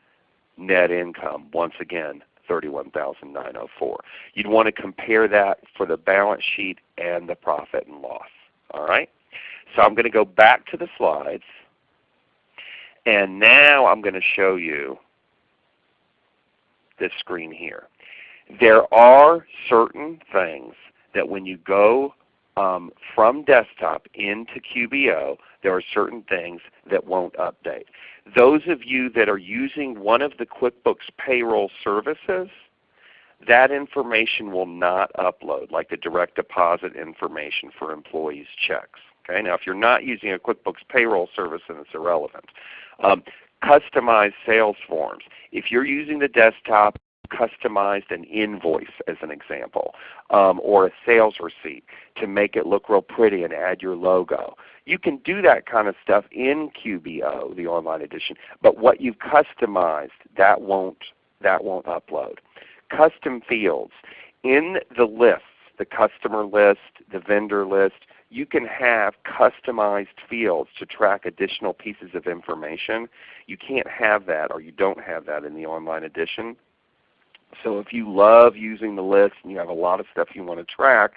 net income once again 31904 You'd want to compare that for the balance sheet and the profit and loss. All right? So I'm going to go back to the slides. And now I'm going to show you this screen here. There are certain things that when you go um, from desktop into QBO, there are certain things that won't update. Those of you that are using one of the QuickBooks payroll services, that information will not upload, like the direct deposit information for employees' checks. Okay? Now if you're not using a QuickBooks payroll service, then it's irrelevant. Um, customized sales forms. If you're using the desktop, customized an invoice as an example, um, or a sales receipt to make it look real pretty and add your logo. You can do that kind of stuff in QBO, the online edition, but what you've customized, that won't, that won't upload. Custom fields. In the lists, the customer list, the vendor list, you can have customized fields to track additional pieces of information. You can't have that or you don't have that in the online edition. So if you love using the list and you have a lot of stuff you want to track,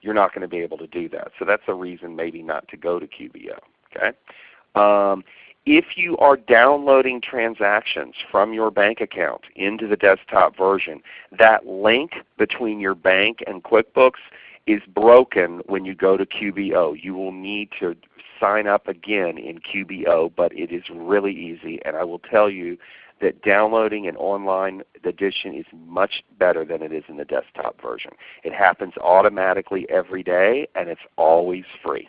you're not going to be able to do that. So that's a reason maybe not to go to QBO. Okay? Um, if you are downloading transactions from your bank account into the desktop version, that link between your bank and QuickBooks is broken when you go to QBO. You will need to sign up again in QBO, but it is really easy. And I will tell you that downloading an online edition is much better than it is in the desktop version. It happens automatically every day and it's always free.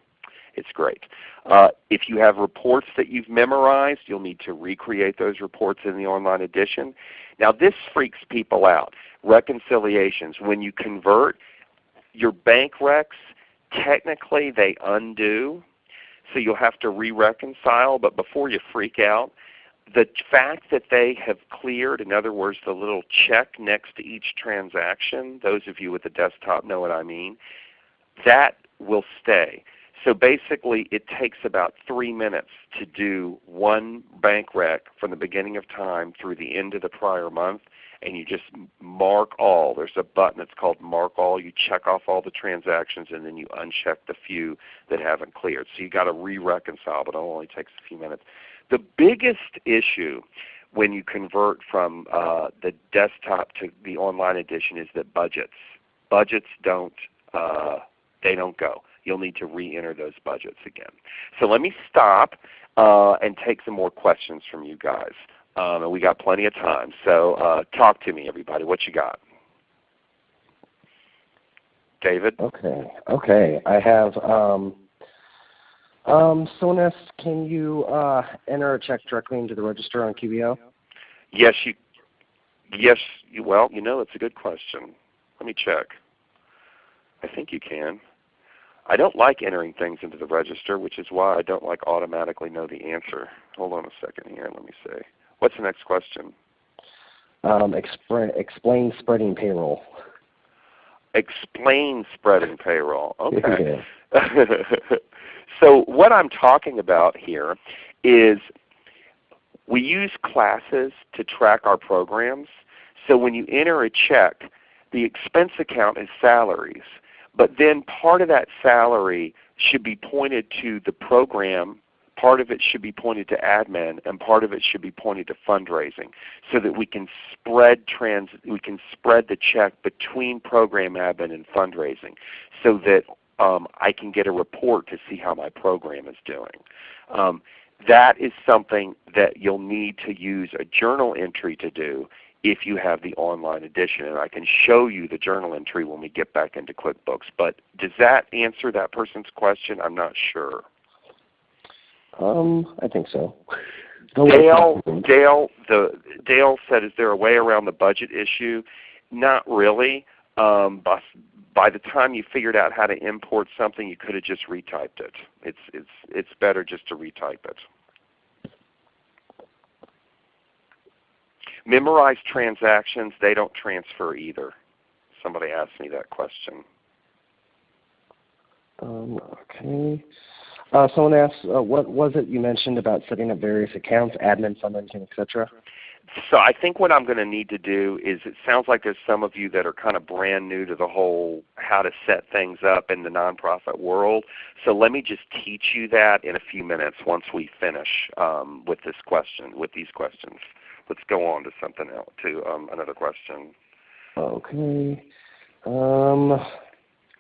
It's great. Uh, if you have reports that you've memorized, you'll need to recreate those reports in the online edition. Now this freaks people out. Reconciliations. When you convert, your bank recs, technically they undo. So you'll have to re-reconcile, but before you freak out, the fact that they have cleared, in other words the little check next to each transaction, those of you with the desktop know what I mean, that will stay. So basically it takes about 3 minutes to do one bank rec from the beginning of time through the end of the prior month and you just mark all. There's a button that's called Mark All. You check off all the transactions and then you uncheck the few that haven't cleared. So you've got to re-reconcile, but it only takes a few minutes. The biggest issue when you convert from uh, the desktop to the online edition is that budgets. Budgets don't, uh, they don't go. You'll need to re-enter those budgets again. So let me stop uh, and take some more questions from you guys. Um, and we got plenty of time. So uh, talk to me everybody. What you got? David? Okay. Okay. I have um, um, Sonis, can you uh, enter a check directly into the register on QBO? Yes, you. Yes, you, well, you know, it's a good question. Let me check. I think you can. I don't like entering things into the register, which is why I don't like automatically know the answer. Hold on a second here. Let me see. What's the next question? Um, explain spreading payroll. Explain spreading payroll. [LAUGHS] Okay. [LAUGHS] So what I'm talking about here is we use classes to track our programs. So when you enter a check, the expense account is salaries. But then part of that salary should be pointed to the program, part of it should be pointed to admin, and part of it should be pointed to fundraising so that we can spread trans we can spread the check between program admin and fundraising so that um, I can get a report to see how my program is doing. Um, that is something that you'll need to use a journal entry to do if you have the online edition. And I can show you the journal entry when we get back into QuickBooks. But does that answer that person's question? I'm not sure. Um, I think so. [LAUGHS] Dale, Dale, the, Dale said, is there a way around the budget issue? Not really. Um, by, by the time you figured out how to import something, you could have just retyped it. It's, it's, it's better just to retype it. Memorize transactions, they don't transfer either. Somebody asked me that question. Um, okay. Uh, someone asked, uh, what was it you mentioned about setting up various accounts, admin, fundraising, etc.? So I think what I'm going to need to do is it sounds like there's some of you that are kind of brand new to the whole how to set things up in the nonprofit world. So let me just teach you that in a few minutes once we finish um, with this question, with these questions let's go on to something else, to um, another question. Okay. Um,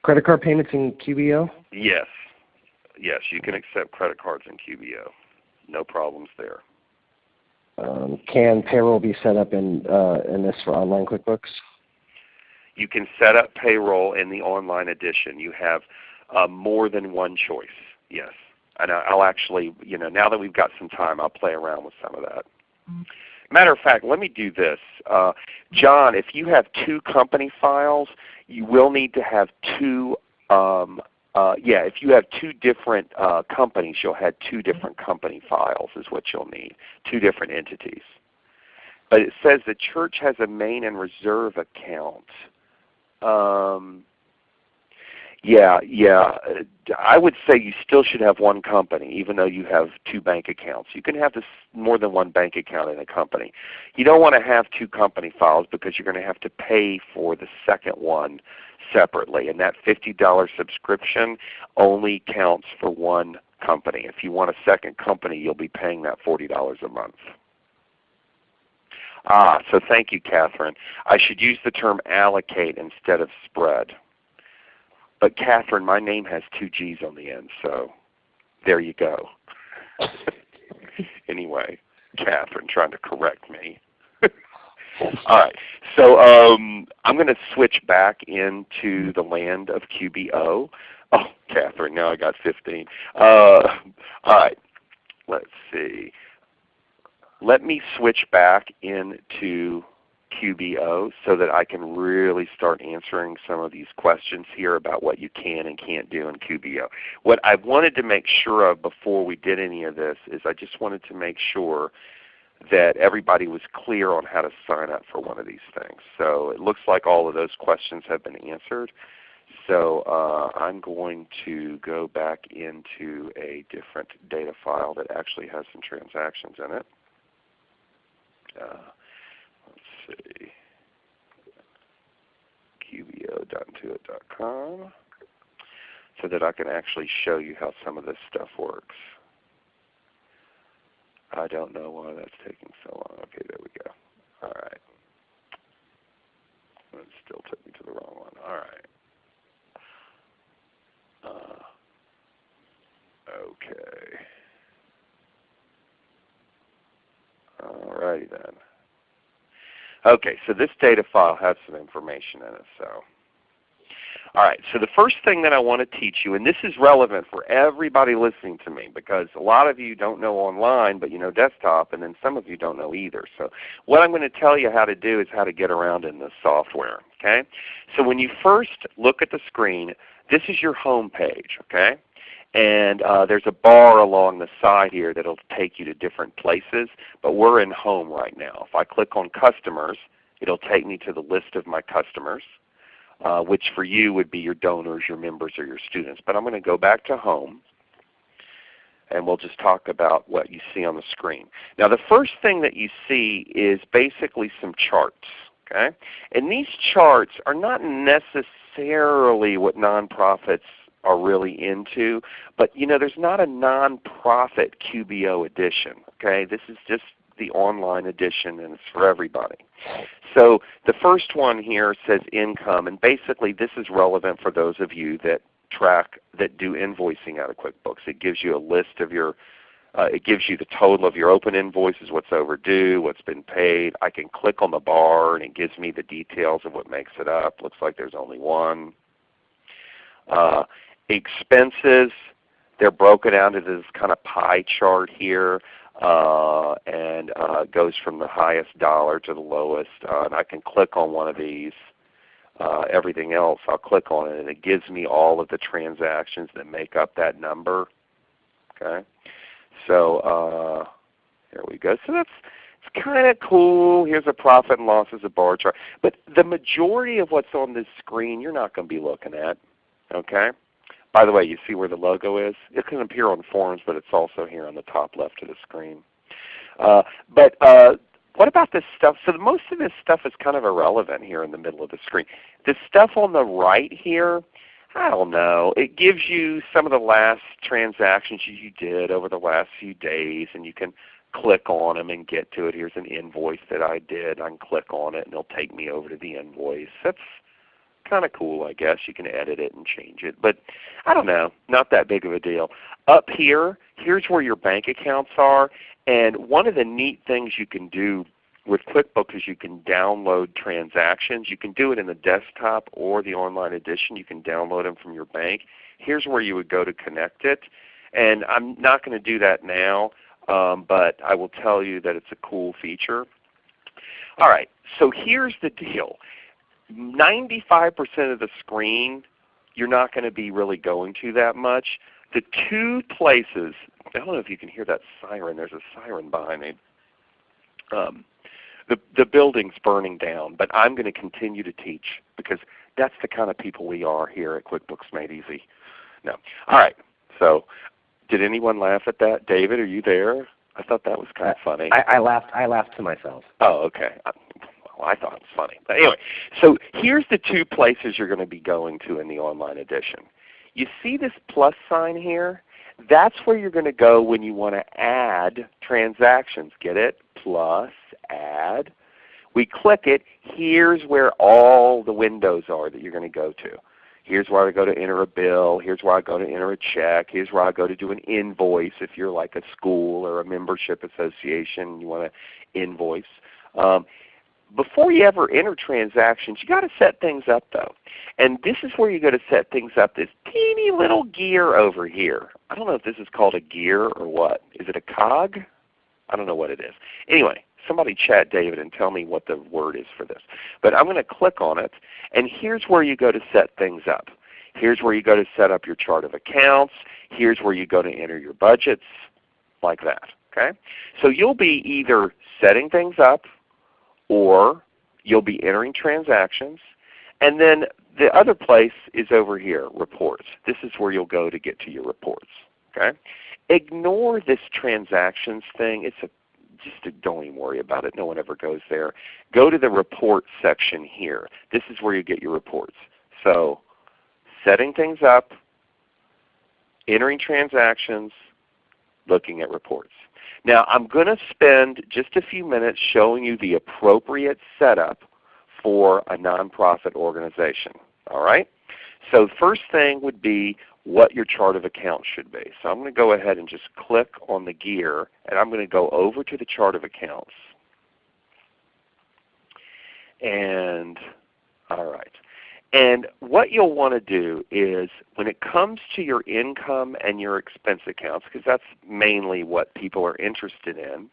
credit card payments in QBO? Yes. Yes, you can accept credit cards in QBO. No problems there. Um, can payroll be set up in, uh, in this for online QuickBooks? You can set up payroll in the online edition. You have uh, more than one choice, yes. And I'll actually, you know, now that we've got some time, I'll play around with some of that. Matter of fact, let me do this. Uh, John, if you have two company files, you will need to have two, um, uh, yeah, if you have two different uh, companies, you'll have two different company files is what you'll need, two different entities. But it says the church has a main and reserve account. Um, yeah, yeah. I would say you still should have one company, even though you have two bank accounts. You can have this more than one bank account in a company. You don't want to have two company files because you're going to have to pay for the second one separately. And that $50 subscription only counts for one company. If you want a second company, you'll be paying that $40 a month. Ah, so thank you, Catherine. I should use the term allocate instead of spread. But Catherine, my name has two G's on the end, so there you go. [LAUGHS] anyway, Catherine trying to correct me. All right, so um, I'm going to switch back into the land of QBO. Oh, Catherine, now I got 15. Uh, all right, let's see. Let me switch back into QBO so that I can really start answering some of these questions here about what you can and can't do in QBO. What I wanted to make sure of before we did any of this is I just wanted to make sure that everybody was clear on how to sign up for one of these things. So it looks like all of those questions have been answered. So uh, I'm going to go back into a different data file that actually has some transactions in it. Uh, let's see, qbo.intuit.com so that I can actually show you how some of this stuff works. I don't know why that's taking so long. Okay, there we go. All right. It still took me to the wrong one. All right. Uh, okay. All righty then. Okay, so this data file has some information in it. So, All right, so the first thing that I want to teach you, and this is relevant for everybody listening to me because a lot of you don't know online but you know desktop and then some of you don't know either. So what I'm going to tell you how to do is how to get around in this software. Okay? So when you first look at the screen, this is your home page. Okay? And uh, there's a bar along the side here that will take you to different places, but we're in home right now. If I click on customers, it will take me to the list of my customers uh, which for you would be your donors, your members, or your students. But I'm going to go back to home and we'll just talk about what you see on the screen. Now the first thing that you see is basically some charts. Okay? And these charts are not necessarily what nonprofits are really into, but you know there's not a nonprofit QBO edition. Okay? This is just the online edition and it's for everybody. So the first one here says income and basically this is relevant for those of you that track that do invoicing out of QuickBooks. It gives you a list of your uh, it gives you the total of your open invoices, what's overdue, what's been paid. I can click on the bar and it gives me the details of what makes it up. Looks like there's only one. Uh, expenses, they're broken down into this kind of pie chart here uh, and uh, goes from the highest dollar to the lowest. Uh, and I can click on one of these. Uh, everything else, I'll click on it and it gives me all of the transactions that make up that number. Okay, so uh, here we go. So that's it's kind of cool. Here's a profit and loss as a bar chart. But the majority of what's on this screen you're not going to be looking at. Okay. By the way, you see where the logo is? It can appear on forms, but it's also here on the top left of the screen. Uh, but uh, what about this stuff? So most of this stuff is kind of irrelevant here in the middle of the screen. The stuff on the right here, I don't know. It gives you some of the last transactions you did over the last few days, and you can click on them and get to it. Here's an invoice that I did. I can click on it and it'll take me over to the invoice. That's kind of cool I guess. You can edit it and change it. But I don't know, not that big of a deal. Up here, here's where your bank accounts are. And one of the neat things you can do with QuickBooks is you can download transactions. You can do it in the desktop or the online edition. You can download them from your bank. Here's where you would go to connect it. And I'm not going to do that now, um, but I will tell you that it's a cool feature. All right, so here's the deal. 95% of the screen you're not going to be really going to that much. The two places, I don't know if you can hear that siren. There's a siren behind me. Um, the, the building's burning down, but I'm going to continue to teach because that's the kind of people we are here at QuickBooks Made Easy. No. All right. So did anyone laugh at that? David, are you there? I thought that was kind of funny. I, I laughed. I laughed to myself. Oh, okay. Well, I thought it was funny. But anyway, so here's the two places you're going to be going to in the online edition. You see this plus sign here? That's where you're going to go when you want to add transactions. Get it? Plus, add. We click it. Here's where all the windows are that you're going to go to. Here's where I go to enter a bill. Here's where I go to enter a check. Here's where I go to do an invoice if you're like a school or a membership association you want to invoice. Um, before you ever enter transactions, you got to set things up though. And this is where you go to set things up, this teeny little gear over here. I don't know if this is called a gear or what. Is it a cog? I don't know what it is. Anyway, somebody chat David and tell me what the word is for this. But I'm going to click on it, and here's where you go to set things up. Here's where you go to set up your chart of accounts. Here's where you go to enter your budgets, like that. Okay? So you'll be either setting things up or you'll be entering transactions. And then the other place is over here, reports. This is where you'll go to get to your reports. Okay? Ignore this transactions thing. It's a just don't even worry about it. No one ever goes there. Go to the report section here. This is where you get your reports. So setting things up, entering transactions, looking at reports. Now I'm going to spend just a few minutes showing you the appropriate setup for a nonprofit organization. All right? So first thing would be what your chart of accounts should be. So I'm going to go ahead and just click on the gear and I'm going to go over to the chart of accounts. And all right. And what you'll want to do is when it comes to your income and your expense accounts, because that's mainly what people are interested in,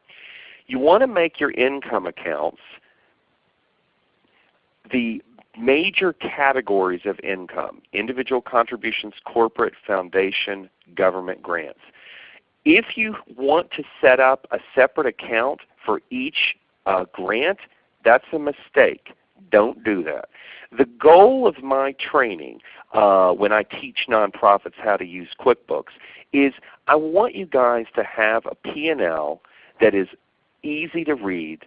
you want to make your income accounts the major categories of income, individual contributions, corporate, foundation, government grants. If you want to set up a separate account for each uh, grant, that's a mistake. Don't do that. The goal of my training uh, when I teach nonprofits how to use QuickBooks is I want you guys to have a P&L that is easy to read,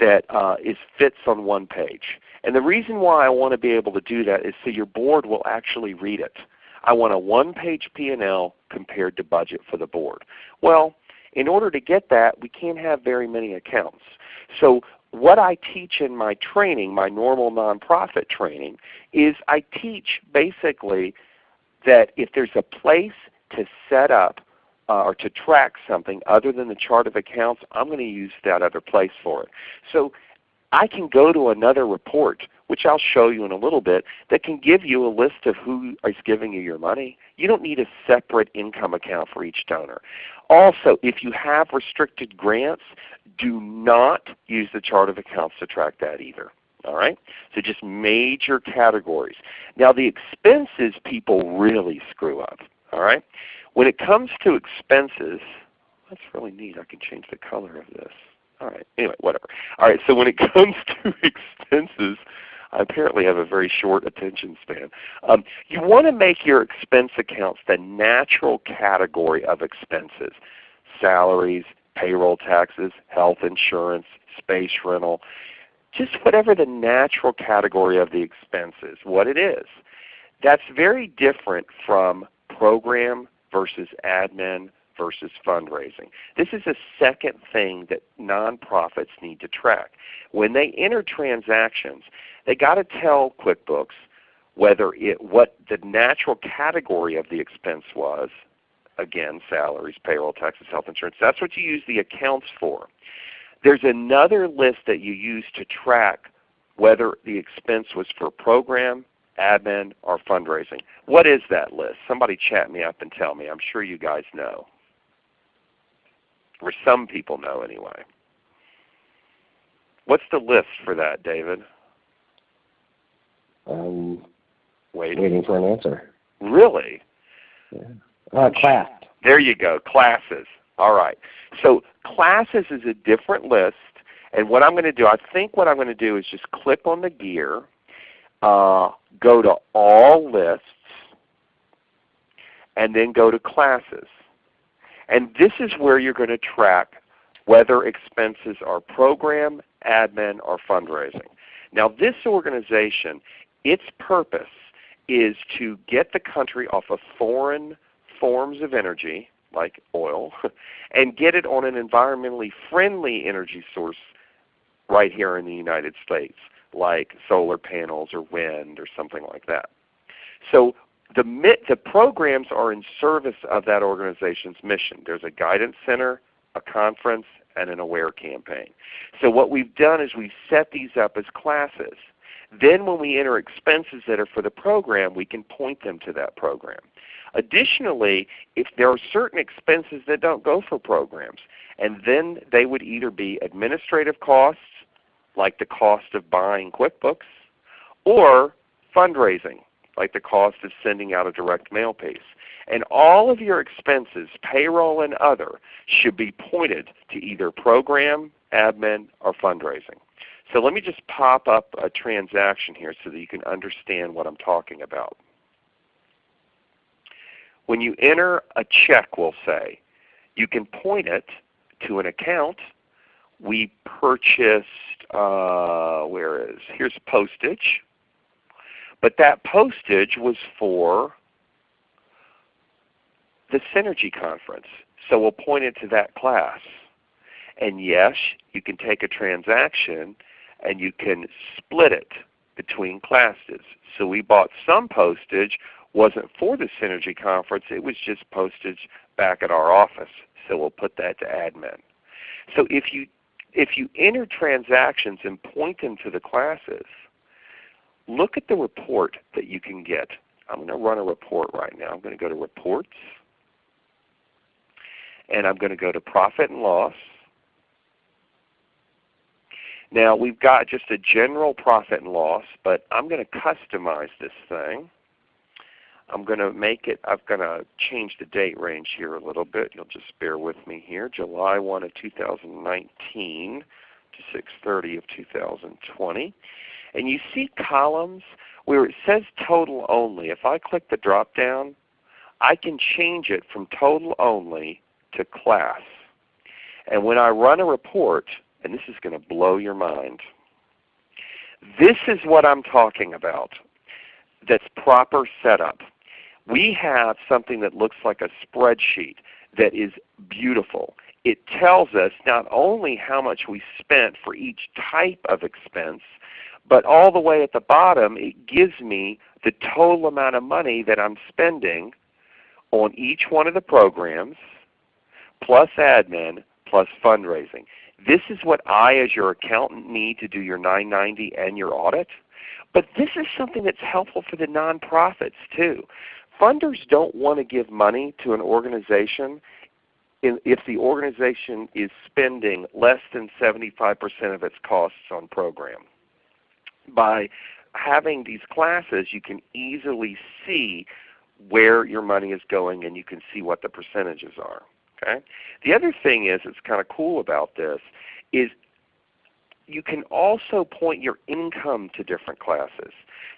that uh, is fits on one page. And the reason why I want to be able to do that is so your board will actually read it. I want a one-page P&L compared to budget for the board. Well, in order to get that, we can't have very many accounts. So what I teach in my training, my normal nonprofit training, is I teach basically that if there's a place to set up uh, or to track something other than the chart of accounts, I'm going to use that other place for it. So I can go to another report, which I'll show you in a little bit, that can give you a list of who is giving you your money. You don't need a separate income account for each donor. Also, if you have restricted grants, do not use the chart of accounts to track that either. All right? So just major categories. Now the expenses people really screw up. All right? When it comes to expenses, that's really neat. I can change the color of this. All right. Anyway, whatever. All right. So when it [LAUGHS] comes to [LAUGHS] expenses, I apparently have a very short attention span. Um, you want to make your expense accounts the natural category of expenses. Salaries, payroll taxes, health insurance, space rental, just whatever the natural category of the expense is, what it is. That's very different from program versus admin versus fundraising. This is a second thing that nonprofits need to track. When they enter transactions, they got to tell QuickBooks whether it what the natural category of the expense was. Again, salaries, payroll, taxes, health insurance. That's what you use the accounts for. There's another list that you use to track whether the expense was for program, admin, or fundraising. What is that list? Somebody chat me up and tell me. I'm sure you guys know. Or some people know anyway. What's the list for that, David? Um, waiting. waiting for an answer. Really? Yeah. Uh, class. There you go, classes. All right. So classes is a different list. And what I'm going to do, I think what I'm going to do is just click on the gear, uh, go to All Lists, and then go to Classes. And this is where you're going to track whether expenses are program, admin, or fundraising. Now this organization, its purpose is to get the country off of foreign forms of energy, like oil, [LAUGHS] and get it on an environmentally friendly energy source right here in the United States, like solar panels or wind or something like that. So the, the programs are in service of that organization's mission. There's a guidance center, a conference, and an AWARE campaign. So what we've done is we've set these up as classes. Then when we enter expenses that are for the program, we can point them to that program. Additionally, if there are certain expenses that don't go for programs, and then they would either be administrative costs, like the cost of buying QuickBooks, or fundraising, like the cost of sending out a direct mail piece. And all of your expenses, payroll and other, should be pointed to either program, admin, or fundraising. So let me just pop up a transaction here so that you can understand what I'm talking about. When you enter a check, we'll say, you can point it to an account. We purchased, uh, where is, here's postage. But that postage was for the Synergy Conference. So we'll point it to that class. And yes, you can take a transaction and you can split it between classes. So we bought some postage, wasn't for the Synergy Conference, it was just postage back at our office. So we'll put that to admin. So if you, if you enter transactions and point them to the classes, look at the report that you can get. I'm going to run a report right now. I'm going to go to Reports, and I'm going to go to Profit and Loss. Now we've got just a general profit and loss, but I'm going to customize this thing. I'm going to make it, I'm going to change the date range here a little bit. You'll just bear with me here. July 1 of 2019 to 630 of 2020. And you see columns where it says total only. If I click the drop down, I can change it from total only to class. And when I run a report, and this is going to blow your mind, this is what I'm talking about that's proper setup. We have something that looks like a spreadsheet that is beautiful. It tells us not only how much we spent for each type of expense, but all the way at the bottom it gives me the total amount of money that I'm spending on each one of the programs, plus admin, plus fundraising. This is what I as your accountant need to do your 990 and your audit. But this is something that's helpful for the nonprofits too. Funders don't want to give money to an organization if the organization is spending less than 75% of its costs on program. By having these classes you can easily see where your money is going and you can see what the percentages are. Okay? The other thing is that's kind of cool about this is you can also point your income to different classes.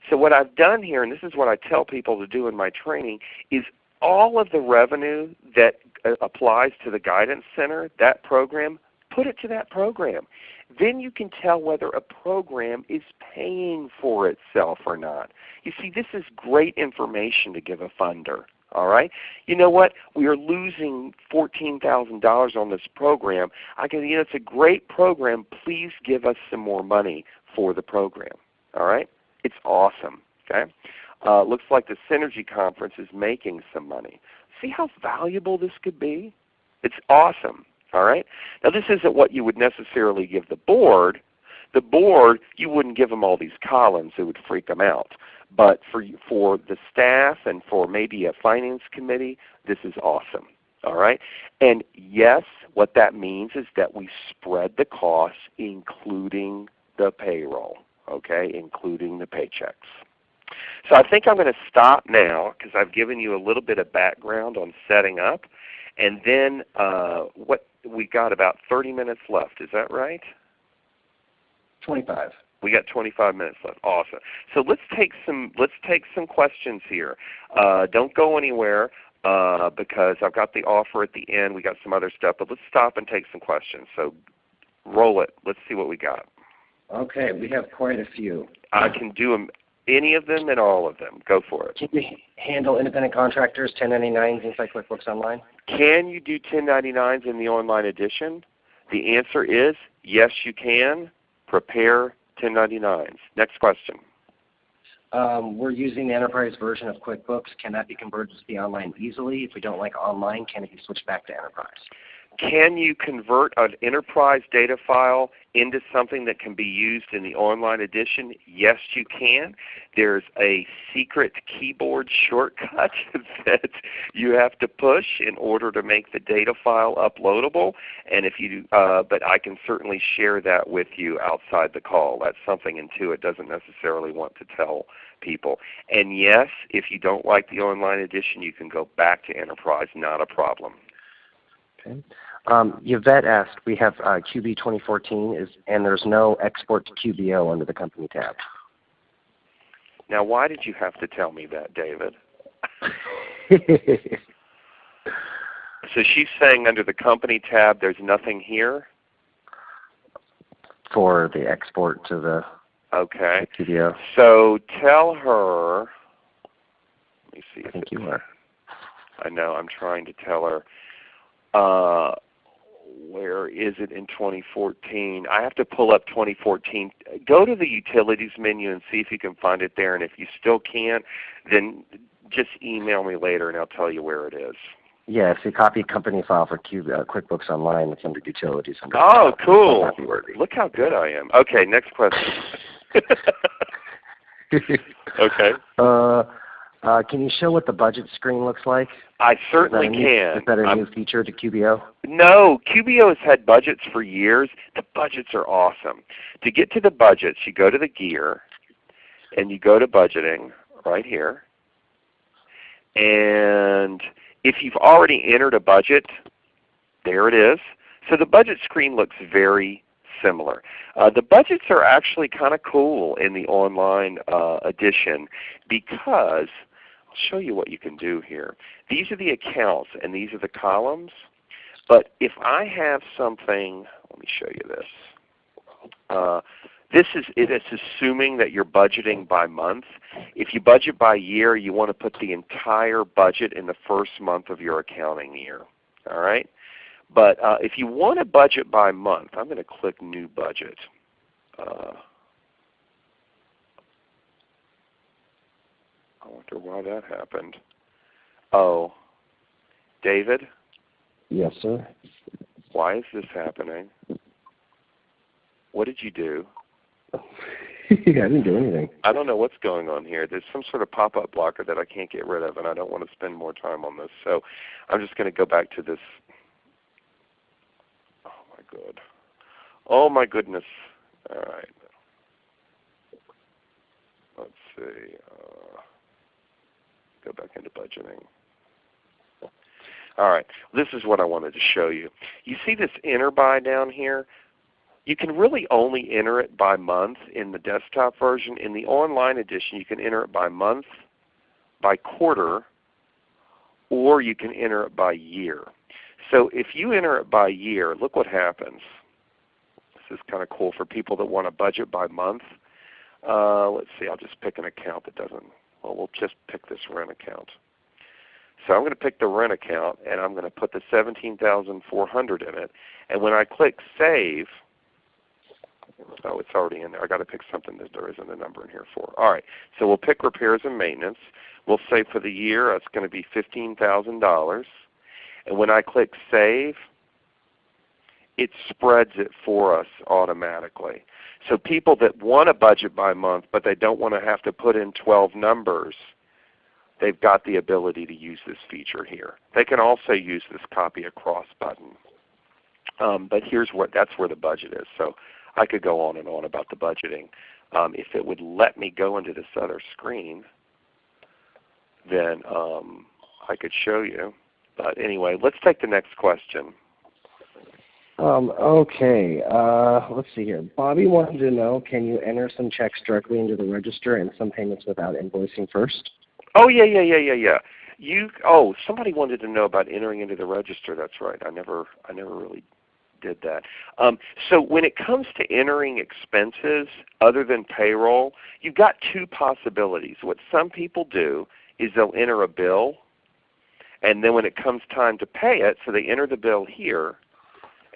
So what I've done here, and this is what I tell people to do in my training, is all of the revenue that uh, applies to the Guidance Center, that program, put it to that program. Then you can tell whether a program is paying for itself or not. You see, this is great information to give a funder. All right. You know what? We are losing fourteen thousand dollars on this program. I can, you know, it's a great program. Please give us some more money for the program. All right. It's awesome. Okay. Uh, looks like the Synergy Conference is making some money. See how valuable this could be? It's awesome. All right. Now this isn't what you would necessarily give the board. The board, you wouldn't give them all these columns; it would freak them out. But for, for the staff and for maybe a finance committee, this is awesome. All right? And yes, what that means is that we spread the costs including the payroll, okay, including the paychecks. So I think I'm going to stop now because I've given you a little bit of background on setting up. And then uh, what we got about 30 minutes left. Is that right? 25. We got 25 minutes left. Awesome. So let's take some let's take some questions here. Uh, don't go anywhere uh, because I've got the offer at the end. We got some other stuff, but let's stop and take some questions. So roll it. Let's see what we got. Okay, we have quite a few. I can do them, any of them and all of them. Go for it. Can you handle independent contractors, 1099s inside QuickBooks Online? Can you do 1099s in the online edition? The answer is yes, you can. Prepare 1099s. Next question. Um, we're using the enterprise version of QuickBooks. Can that be converted to the online easily? If we don't like online, can it be switched back to enterprise? Can you convert an enterprise data file into something that can be used in the online edition? Yes, you can. There's a secret keyboard shortcut [LAUGHS] that you have to push in order to make the data file uploadable. And if you, uh, but I can certainly share that with you outside the call. That's something Intuit doesn't necessarily want to tell people. And yes, if you don't like the online edition, you can go back to enterprise. Not a problem. Okay. Um, Yvette asked, we have uh, QB 2014, is, and there's no export to QBO under the company tab. Now why did you have to tell me that, David? [LAUGHS] so she's saying under the company tab there's nothing here? For the export to the okay. QBO. So tell her, let me see. I think you are. I know, I'm trying to tell her. Uh, where is it in 2014? I have to pull up 2014. Go to the utilities menu and see if you can find it there. And if you still can't, then just email me later and I'll tell you where it is. Yeah, if you copy company file for Q, uh, QuickBooks Online, it's under utilities. Under oh, cool. Look how good I am. Okay, next question. [LAUGHS] [LAUGHS] [LAUGHS] okay. Uh, uh, can you show what the budget screen looks like? I certainly is new, can. Is that a I'm- new feature to QBO? No, QBO has had budgets for years. The budgets are awesome. To get to the budgets, you go to the gear, and you go to budgeting right here. And if you've already entered a budget, there it is. So the budget screen looks very similar. Uh, the budgets are actually kind of cool in the online uh, edition because show you what you can do here. These are the accounts and these are the columns. But if I have something, let me show you this. Uh, this is it is assuming that you're budgeting by month. If you budget by year, you want to put the entire budget in the first month of your accounting year. All right. But uh, if you want to budget by month, I'm going to click New Budget. Uh, I wonder why that happened. Oh, David, Yes, sir. why is this happening? What did you do? [LAUGHS] I didn't do anything. I don't know what's going on here. There's some sort of pop-up blocker that I can't get rid of, and I don't want to spend more time on this. So I'm just going to go back to this. Oh my good. Oh my goodness. All right. Let's see. Uh, go back into budgeting. All right. This is what I wanted to show you. You see this enter by down here? You can really only enter it by month in the desktop version. In the online edition, you can enter it by month, by quarter, or you can enter it by year. So if you enter it by year, look what happens. This is kind of cool for people that want to budget by month. Uh, let's see, I'll just pick an account that doesn't, well we'll just pick this rent account. So I'm going to pick the rent account and I'm going to put the 17400 in it. And when I click Save, Oh, it's already in there. i got to pick something that there isn't a number in here for. All right. So we'll pick repairs and maintenance. We'll say for the year it's going to be $15,000. And when I click Save, it spreads it for us automatically. So people that want to budget by month but they don't want to have to put in 12 numbers, they've got the ability to use this feature here. They can also use this copy across button. Um, but here's what that's where the budget is. So I could go on and on about the budgeting. Um, if it would let me go into this other screen, then um, I could show you. But anyway, let's take the next question. Um, okay, uh, let's see here. Bobby wanted to know, can you enter some checks directly into the register and some payments without invoicing first? Oh yeah, yeah, yeah, yeah, yeah. You oh, somebody wanted to know about entering into the register. That's right. I never I never really did that. Um, so when it comes to entering expenses other than payroll, you've got two possibilities. What some people do is they'll enter a bill, and then when it comes time to pay it, so they enter the bill here,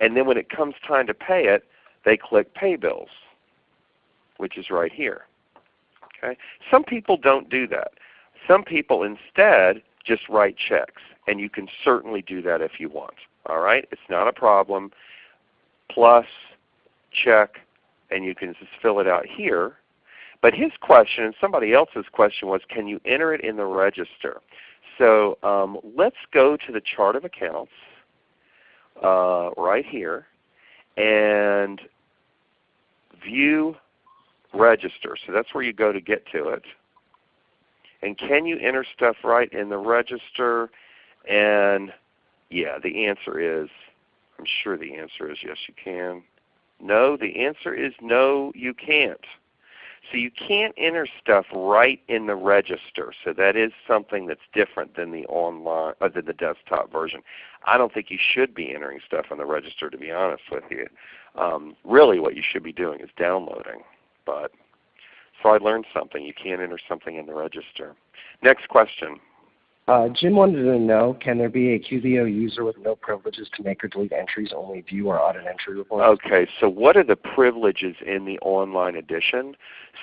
and then when it comes time to pay it, they click Pay Bills, which is right here. Okay? Some people don't do that. Some people instead just write checks, and you can certainly do that if you want. All right? It's not a problem plus check, and you can just fill it out here. But his question and somebody else's question was, can you enter it in the register? So um, let's go to the chart of accounts uh, right here and view register. So that's where you go to get to it. And can you enter stuff right in the register? And yeah, the answer is I'm sure the answer is yes, you can. No, the answer is no, you can't. So you can't enter stuff right in the register. So that is something that's different than the online, uh, than the desktop version. I don't think you should be entering stuff in the register, to be honest with you. Um, really, what you should be doing is downloading. But so I learned something. You can't enter something in the register. Next question. Uh, Jim wanted to know, can there be a QBO user with no privileges to make or delete entries, only view or audit entry reports? Okay, so what are the privileges in the online edition?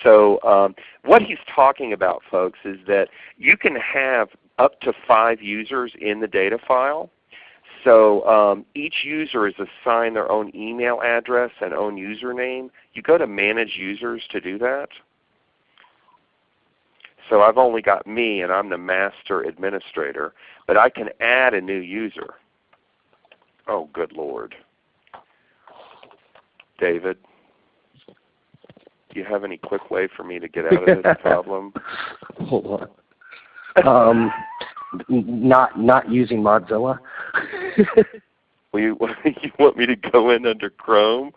So um, what he's talking about, folks, is that you can have up to five users in the data file. So um, each user is assigned their own email address and own username. You go to Manage Users to do that. So I've only got me and I'm the master administrator, but I can add a new user. Oh good Lord. David, do you have any quick way for me to get out of this [LAUGHS] problem? Hold on. Um, not not using Mozilla. [LAUGHS] Will you, [LAUGHS] you want me to go in under Chrome?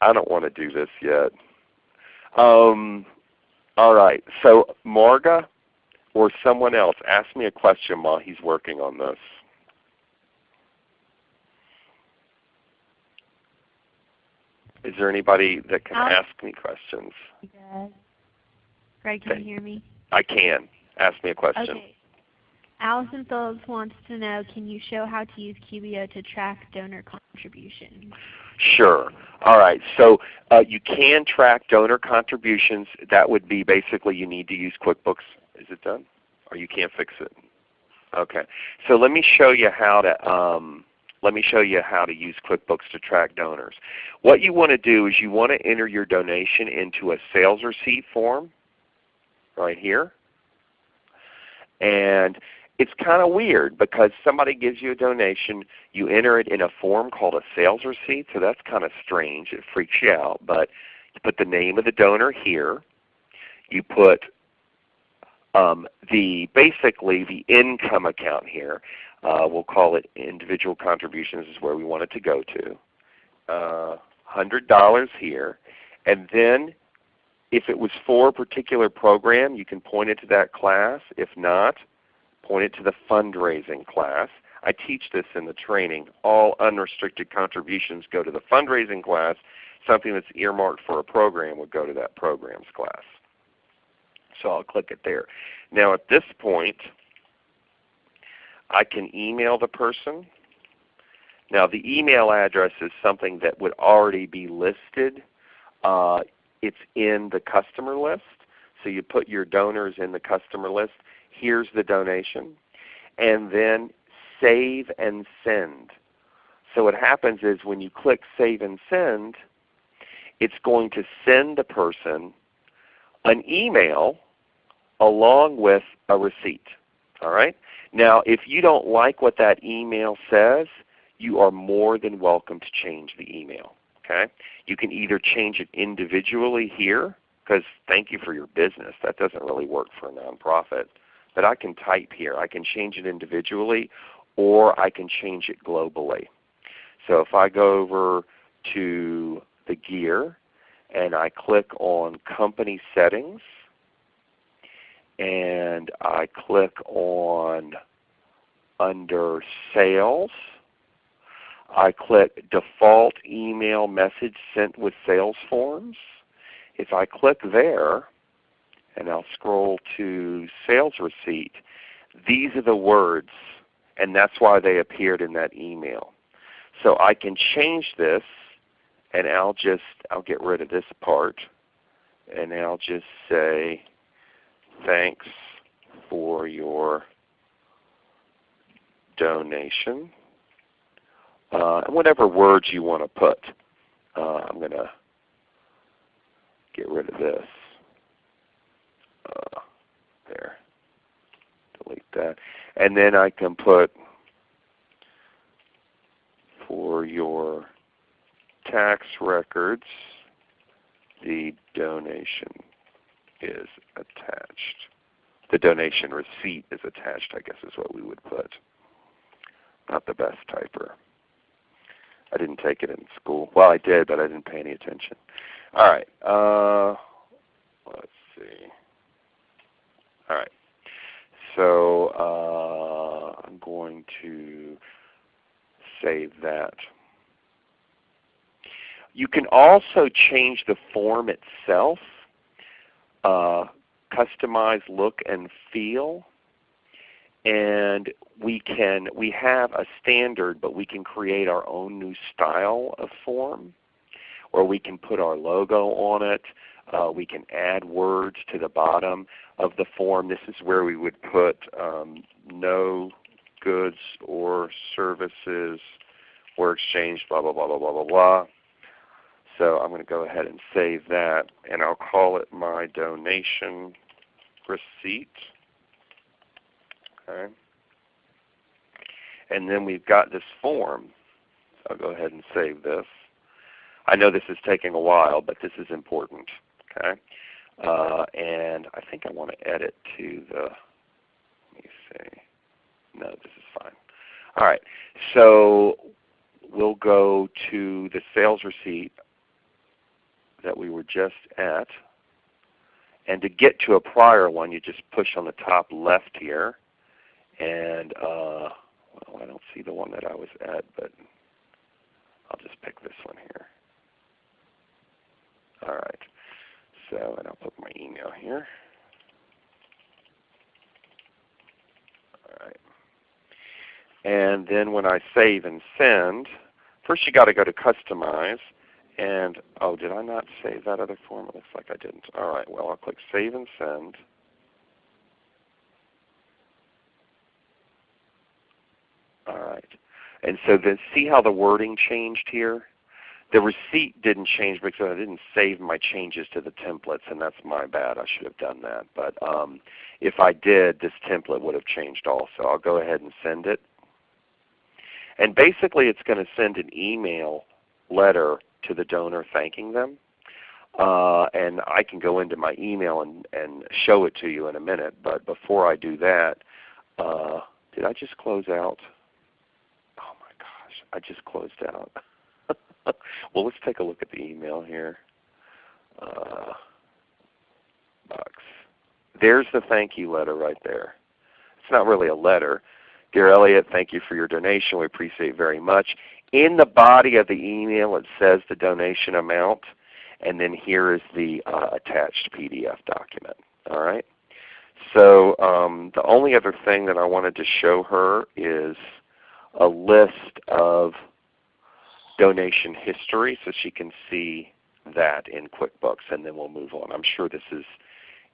I don't want to do this yet. Um, all right. So Marga or someone else, ask me a question while he's working on this. Is there anybody that can ask me questions? Yes. Greg, can you hear me? I can. Ask me a question. Okay. Allison Phillips wants to know, can you show how to use QBO to track donor contributions? Sure. All right. So uh, you can track donor contributions. That would be basically you need to use QuickBooks. Is it done? Or you can't fix it? Okay. So let me show you how to um, let me show you how to use QuickBooks to track donors. What you want to do is you want to enter your donation into a sales receipt form right here. And it's kind of weird because somebody gives you a donation, you enter it in a form called a sales receipt, so that's kind of strange. It freaks you out. But you put the name of the donor here. You put um, the basically the income account here. Uh, we'll call it individual contributions is where we want it to go to. Uh, $100 here. And then if it was for a particular program, you can point it to that class. If not, point it to the fundraising class. I teach this in the training. All unrestricted contributions go to the fundraising class. Something that's earmarked for a program would go to that programs class. So I'll click it there. Now at this point, I can email the person. Now the email address is something that would already be listed. Uh, it's in the customer list. So you put your donors in the customer list. Here's the donation. And then save and send. So what happens is when you click Save and Send, it's going to send the person an email along with a receipt. All right? Now if you don't like what that email says, you are more than welcome to change the email. Okay? You can either change it individually here, because thank you for your business. That doesn't really work for a nonprofit. But I can type here. I can change it individually or I can change it globally. So if I go over to the gear and I click on Company Settings and I click on under Sales, I click Default Email Message Sent with Sales Forms. If I click there and I'll scroll to Sales Receipt, these are the words and that's why they appeared in that email. So I can change this and I'll just I'll get rid of this part and I'll just say thanks for your donation. Uh, and whatever words you want to put. Uh, I'm going to get rid of this. Uh, there. Delete that. And then I can put for your tax records, the donation is attached. The donation receipt is attached, I guess is what we would put. Not the best typer. I didn't take it in school. Well, I did, but I didn't pay any attention. All right. Uh, let's see. All right. So uh, I'm going to save that. You can also change the form itself, uh, customize look and feel, and we can we have a standard, but we can create our own new style of form, or we can put our logo on it. Uh, we can add words to the bottom of the form. This is where we would put um, no goods or services were exchanged, blah, blah, blah, blah, blah, blah, blah. So I'm going to go ahead and save that, and I'll call it my donation receipt. Okay. And then we've got this form. I'll go ahead and save this. I know this is taking a while, but this is important. Okay. Uh, and I think I want to edit to the, let me see. No, this is fine. All right. So we'll go to the sales receipt that we were just at. And to get to a prior one, you just push on the top left here. And uh, well, I don't see the one that I was at, but I'll just pick this one here. All right. So, and I'll put my email here. All right. And then when I save and send, first you got to go to Customize. And oh, did I not save that other form? It looks like I didn't. All right. Well, I'll click Save and Send. All right. And so then see how the wording changed here? The receipt didn't change because I didn't save my changes to the templates, and that's my bad. I should have done that. But um, if I did, this template would have changed also. I'll go ahead and send it. And basically it's going to send an email letter to the donor thanking them. Uh, and I can go into my email and, and show it to you in a minute. But before I do that, uh, did I just close out? Oh my gosh, I just closed out. [LAUGHS] [LAUGHS] well, let's take a look at the email here. Uh, box. There's the thank you letter right there. It's not really a letter. Dear Elliot, thank you for your donation. We appreciate it very much. In the body of the email it says the donation amount, and then here is the uh, attached PDF document. All right. So um, the only other thing that I wanted to show her is a list of donation history so she can see that in QuickBooks and then we'll move on. I'm sure this has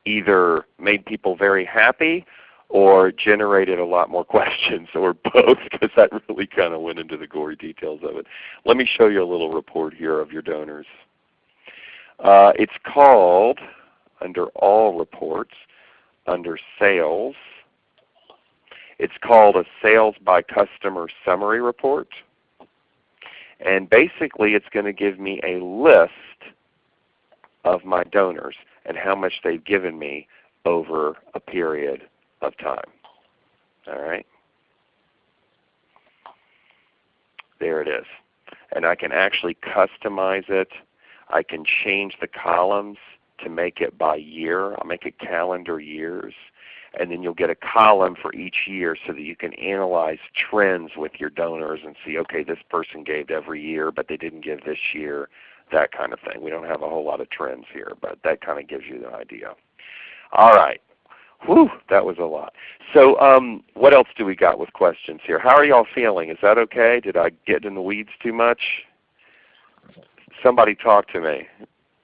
either made people very happy or generated a lot more [LAUGHS] questions or both because that really kind of went into the gory details of it. Let me show you a little report here of your donors. Uh, it's called, under All Reports, under Sales, it's called a Sales by Customer Summary Report. And basically it's going to give me a list of my donors and how much they've given me over a period of time. All right. There it is. And I can actually customize it. I can change the columns to make it by year. I'll make it calendar years. And then you'll get a column for each year so that you can analyze trends with your donors and see, okay, this person gave every year, but they didn't give this year, that kind of thing. We don't have a whole lot of trends here, but that kind of gives you the idea. All right. Whew, that was a lot. So um, what else do we got with questions here? How are y'all feeling? Is that okay? Did I get in the weeds too much? Somebody talk to me.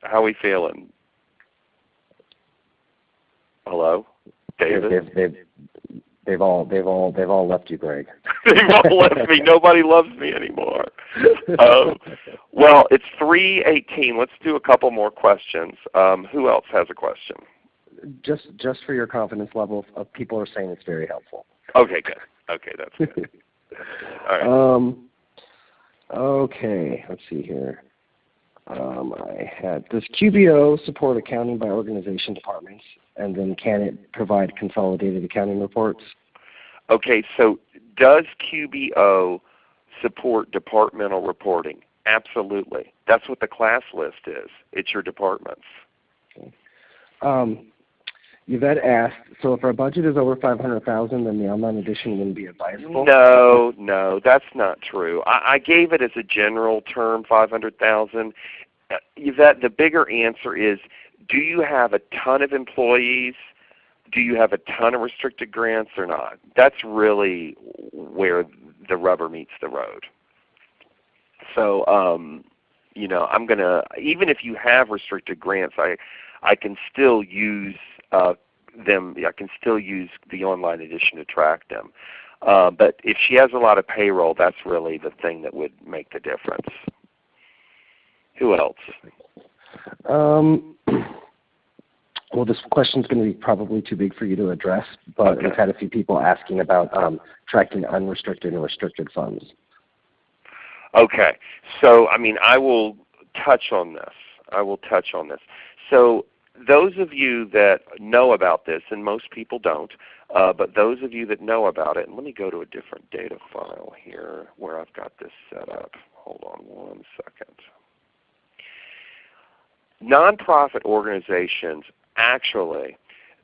How are we feeling? Hello? David? They've, they've, they've all they've all they've all left you, Greg. [LAUGHS] they've all left me. Nobody loves me anymore. Um, well, it's 3:18. Let's do a couple more questions. Um, who else has a question? Just just for your confidence level, uh, people are saying it's very helpful. Okay, good. Okay, that's good. [LAUGHS] all right. Um, okay, let's see here. Um, I had does QBO support accounting by organization departments, and then can it provide consolidated accounting reports? Okay, so does QBO support departmental reporting? Absolutely. That's what the class list is. It's your departments. Okay. Um, Yvette asked, so if our budget is over 500000 then the online edition wouldn't be advisable? No, no, that's not true. I, I gave it as a general term, 500000 uh, Yvette, the bigger answer is, do you have a ton of employees? Do you have a ton of restricted grants or not? That's really where the rubber meets the road. So um, you know, I'm gonna even if you have restricted grants, I I can still use uh, them. I can still use the online edition to track them. Uh, but if she has a lot of payroll, that's really the thing that would make the difference. Who else? Um, Well, this question is going to be probably too big for you to address, but Okay. we've had a few people asking about um, tracking unrestricted and restricted funds. Okay. So, I mean, I will touch on this. I will touch on this. So, those of you that know about this, and most people don't, uh, but those of you that know about it, and let me go to a different data file here where I've got this set up. Hold on one second. Nonprofit organizations actually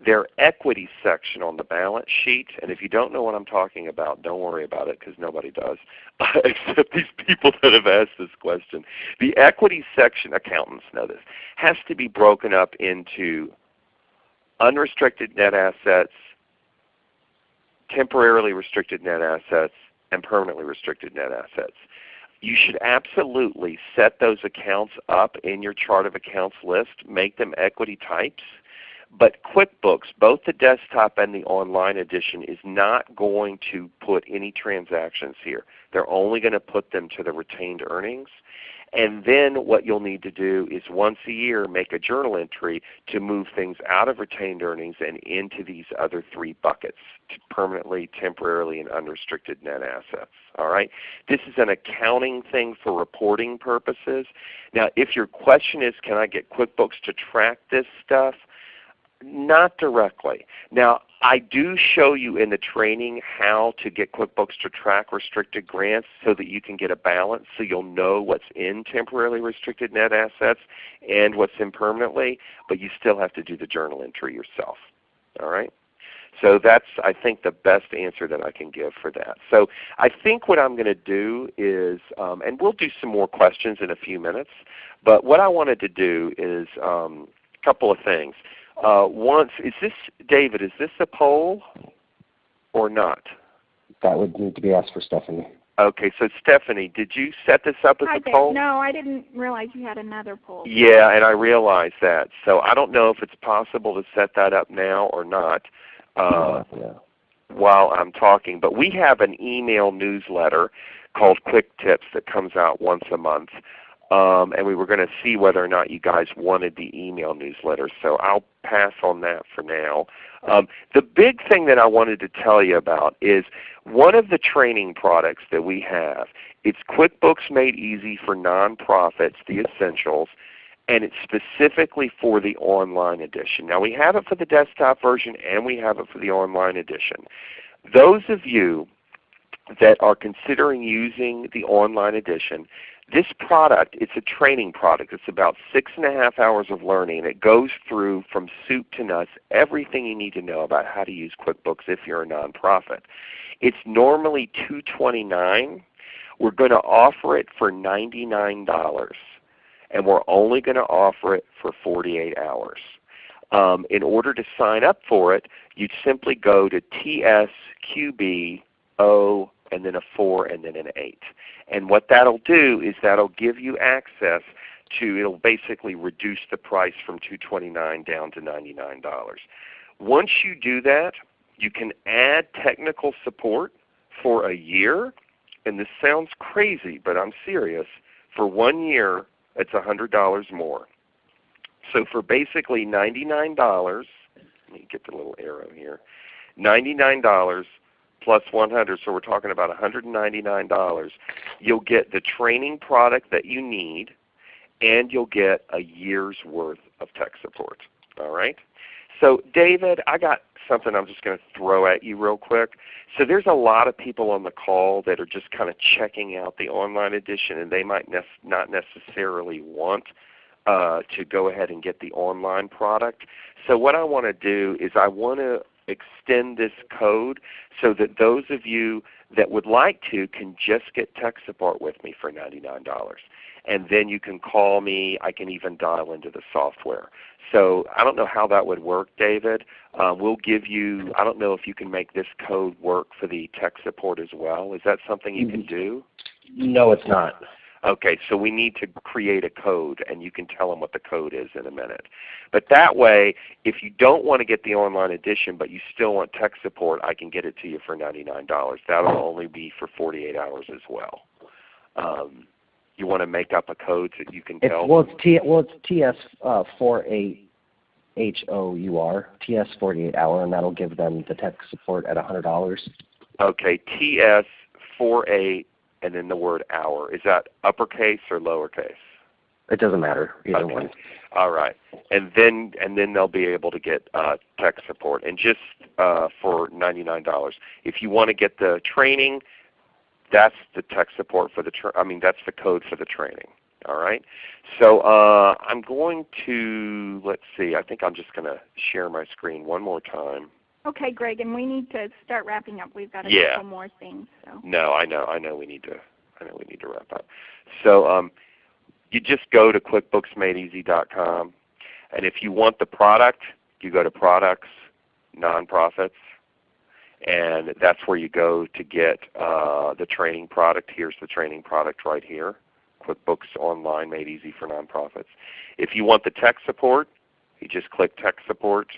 their equity section on the balance sheet, and if you don't know what I'm talking about, don't worry about it because nobody does, [LAUGHS] except these people that have asked this question. The equity section, accountants know this, has to be broken up into unrestricted net assets, temporarily restricted net assets, and permanently restricted net assets. You should absolutely set those accounts up in your chart of accounts list, make them equity types, but QuickBooks, both the desktop and the online edition, is not going to put any transactions here. They're only going to put them to the retained earnings. And then what you'll need to do is once a year make a journal entry to move things out of retained earnings and into these other three buckets, permanently, temporarily, and unrestricted net assets. All right? This is an accounting thing for reporting purposes. Now if your question is can I get QuickBooks to track this stuff, not directly. Now, I do show you in the training how to get QuickBooks to track restricted grants so that you can get a balance so you'll know what's in temporarily restricted net assets and what's in permanently, but you still have to do the journal entry yourself. All right? So that's I think the best answer that I can give for that. So I think what I'm going to do is, um, and we'll do some more questions in a few minutes, but what I wanted to do is um, a couple of things. Uh, once, is this, David, is this a poll or not? That would need to be asked for Stephanie. Okay, so Stephanie, did you set this up as Hi a there. poll? No, I didn't realize you had another poll. Yeah, and I realize that. So I don't know if it's possible to set that up now or not uh, yeah. while I'm talking. But we have an email newsletter called Quick Tips that comes out once a month. Um, and we were going to see whether or not you guys wanted the email newsletter. So I'll pass on that for now. Um, the big thing that I wanted to tell you about is one of the training products that we have. It's QuickBooks Made Easy for Nonprofits, the Essentials, and it's specifically for the online edition. Now we have it for the desktop version and we have it for the online edition. Those of you that are considering using the online edition, this product, it's a training product. It's about six and a half hours of learning. It goes through from soup to nuts everything you need to know about how to use QuickBooks if you're a nonprofit. It's normally 229. We're going to offer it for $99 and we're only going to offer it for 48 hours. Um, in order to sign up for it, you'd simply go to TSQBO and then a 4 and then an 8. And what that'll do is that'll give you access to, it'll basically reduce the price from 229 down to $99. Once you do that, you can add technical support for a year. And this sounds crazy, but I'm serious. For one year, it's $100 more. So for basically $99, let me get the little arrow here, $99 plus 100, so we're talking about $199, you'll get the training product that you need and you'll get a year's worth of tech support. All right? So David, I got something I'm just going to throw at you real quick. So there's a lot of people on the call that are just kind of checking out the online edition and they might ne not necessarily want uh, to go ahead and get the online product. So what I want to do is I want to extend this code so that those of you that would like to can just get tech support with me for $99. And then you can call me. I can even dial into the software. So I don't know how that would work, David. Uh, we'll give you, I don't know if you can make this code work for the tech support as well. Is that something you can do? No, it's not. Okay, so we need to create a code and you can tell them what the code is in a minute. But that way, if you don't want to get the online edition but you still want tech support, I can get it to you for $99. That will only be for 48 hours as well. Um, you want to make up a code so you can It's, tell well, it's T, well, it's TS uh, four eight H-O-U-R, TS 48 hour, and that'll give them the tech support at $100. Okay, TS 48 and then the word hour. Is that uppercase or lowercase? It doesn't matter, either Okay. one. All right, and then and then they'll be able to get uh, tech support, and just uh, for ninety nine dollars. If you want to get the training, that's the tech support for the. I mean, that's the code for the training. All right. So uh, I'm going to let's see. I think I'm just going to share my screen one more time. Okay, Greg, and we need to start wrapping up. We've got a Yeah. couple more things. So. No, I know, I know we need to I know we need to wrap up. So um, you just go to QuickBooksMadeEasy.com and if you want the product, you go to products, nonprofits, and that's where you go to get uh, the training product. Here's the training product right here. QuickBooks Online Made Easy for Nonprofits. If you want the tech support, you just click Tech Support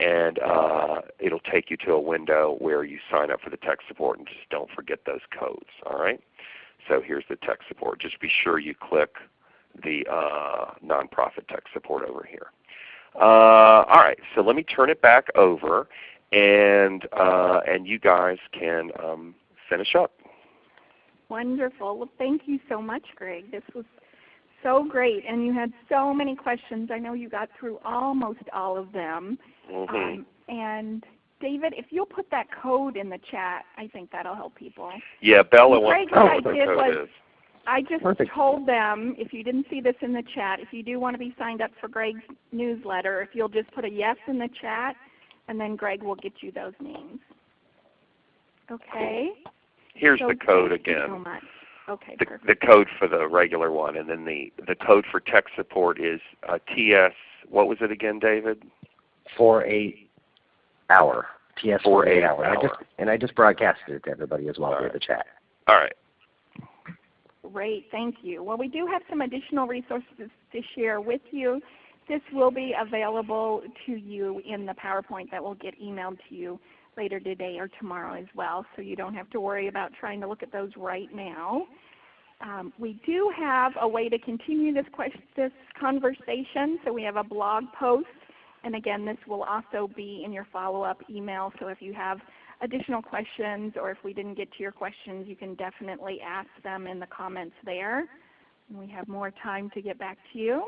and uh, it'll take you to a window where you sign up for the tech support and just don't forget those codes. All right. So here's the tech support. Just be sure you click the uh, nonprofit tech support over here. Uh, all right. So let me turn it back over, and uh, and you guys can um, finish up. Wonderful. Well, thank you so much, Greg. This was so great, and you had so many questions. I know you got through almost all of them. Mhm. Um, and David, if you'll put that code in the chat, I think that'll help people. yeah, Bella Greg, wants to know what I what the did code was- is. I just Perfect. told them, if you didn't see this in the chat, if you do want to be signed up for Greg's newsletter, if you'll just put a yes in the chat, and then Greg will get you those names. Okay? Here's So the code thank you again. So much. Okay, the, the code for the regular one, and then the, the code for tech support is uh, TS. What was it again, David? 48 hour, TS 48 48 hour. And I just, and I just broadcasted it to everybody as well All via right. the chat. All right. Great, thank you. Well, we do have some additional resources to share with you. This will be available to you in the PowerPoint that will get emailed to you later today or tomorrow as well, so you don't have to worry about trying to look at those right now. Um, we do have a way to continue this, this conversation, so we have a blog post, and again, this will also be in your follow-up email, so if you have additional questions or if we didn't get to your questions, you can definitely ask them in the comments there. And we have more time to get back to you.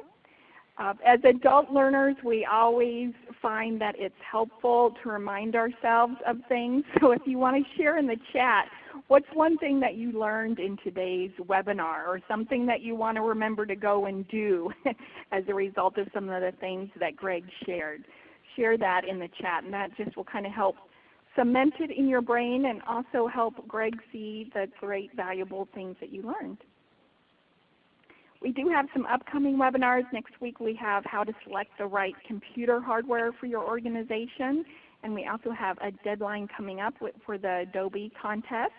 Uh, as adult learners, we always find that it's helpful to remind ourselves of things. [LAUGHS] So if you want to share in the chat, what's one thing that you learned in today's webinar or something that you want to remember to go and do [LAUGHS] as a result of some of the things that Greg shared? Share that in the chat and that just will kind of help cement it in your brain and also help Greg see the great valuable things that you learned. We do have some upcoming webinars. Next week we have how to select the right computer hardware for your organization. And we also have a deadline coming up for the Adobe contest.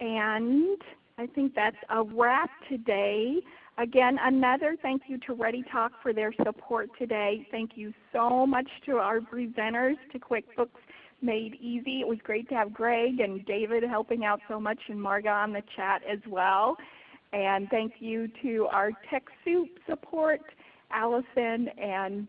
And I think that's a wrap today. Again, another thank you to ReadyTalk for their support today. Thank you so much to our presenters, to QuickBooks Made Easy. It was great to have Greg and David helping out so much and Marga on the chat as well. And thank you to our TechSoup support, Allison and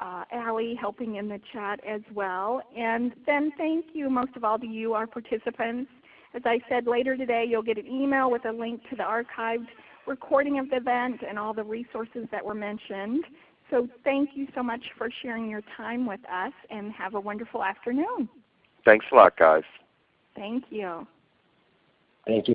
uh, Allie helping in the chat as well. And then thank you most of all to you, our participants. As I said later today, you'll get an email with a link to the archived recording of the event and all the resources that were mentioned. So thank you so much for sharing your time with us and have a wonderful afternoon. Thanks a lot, guys. Thank you. Thank you.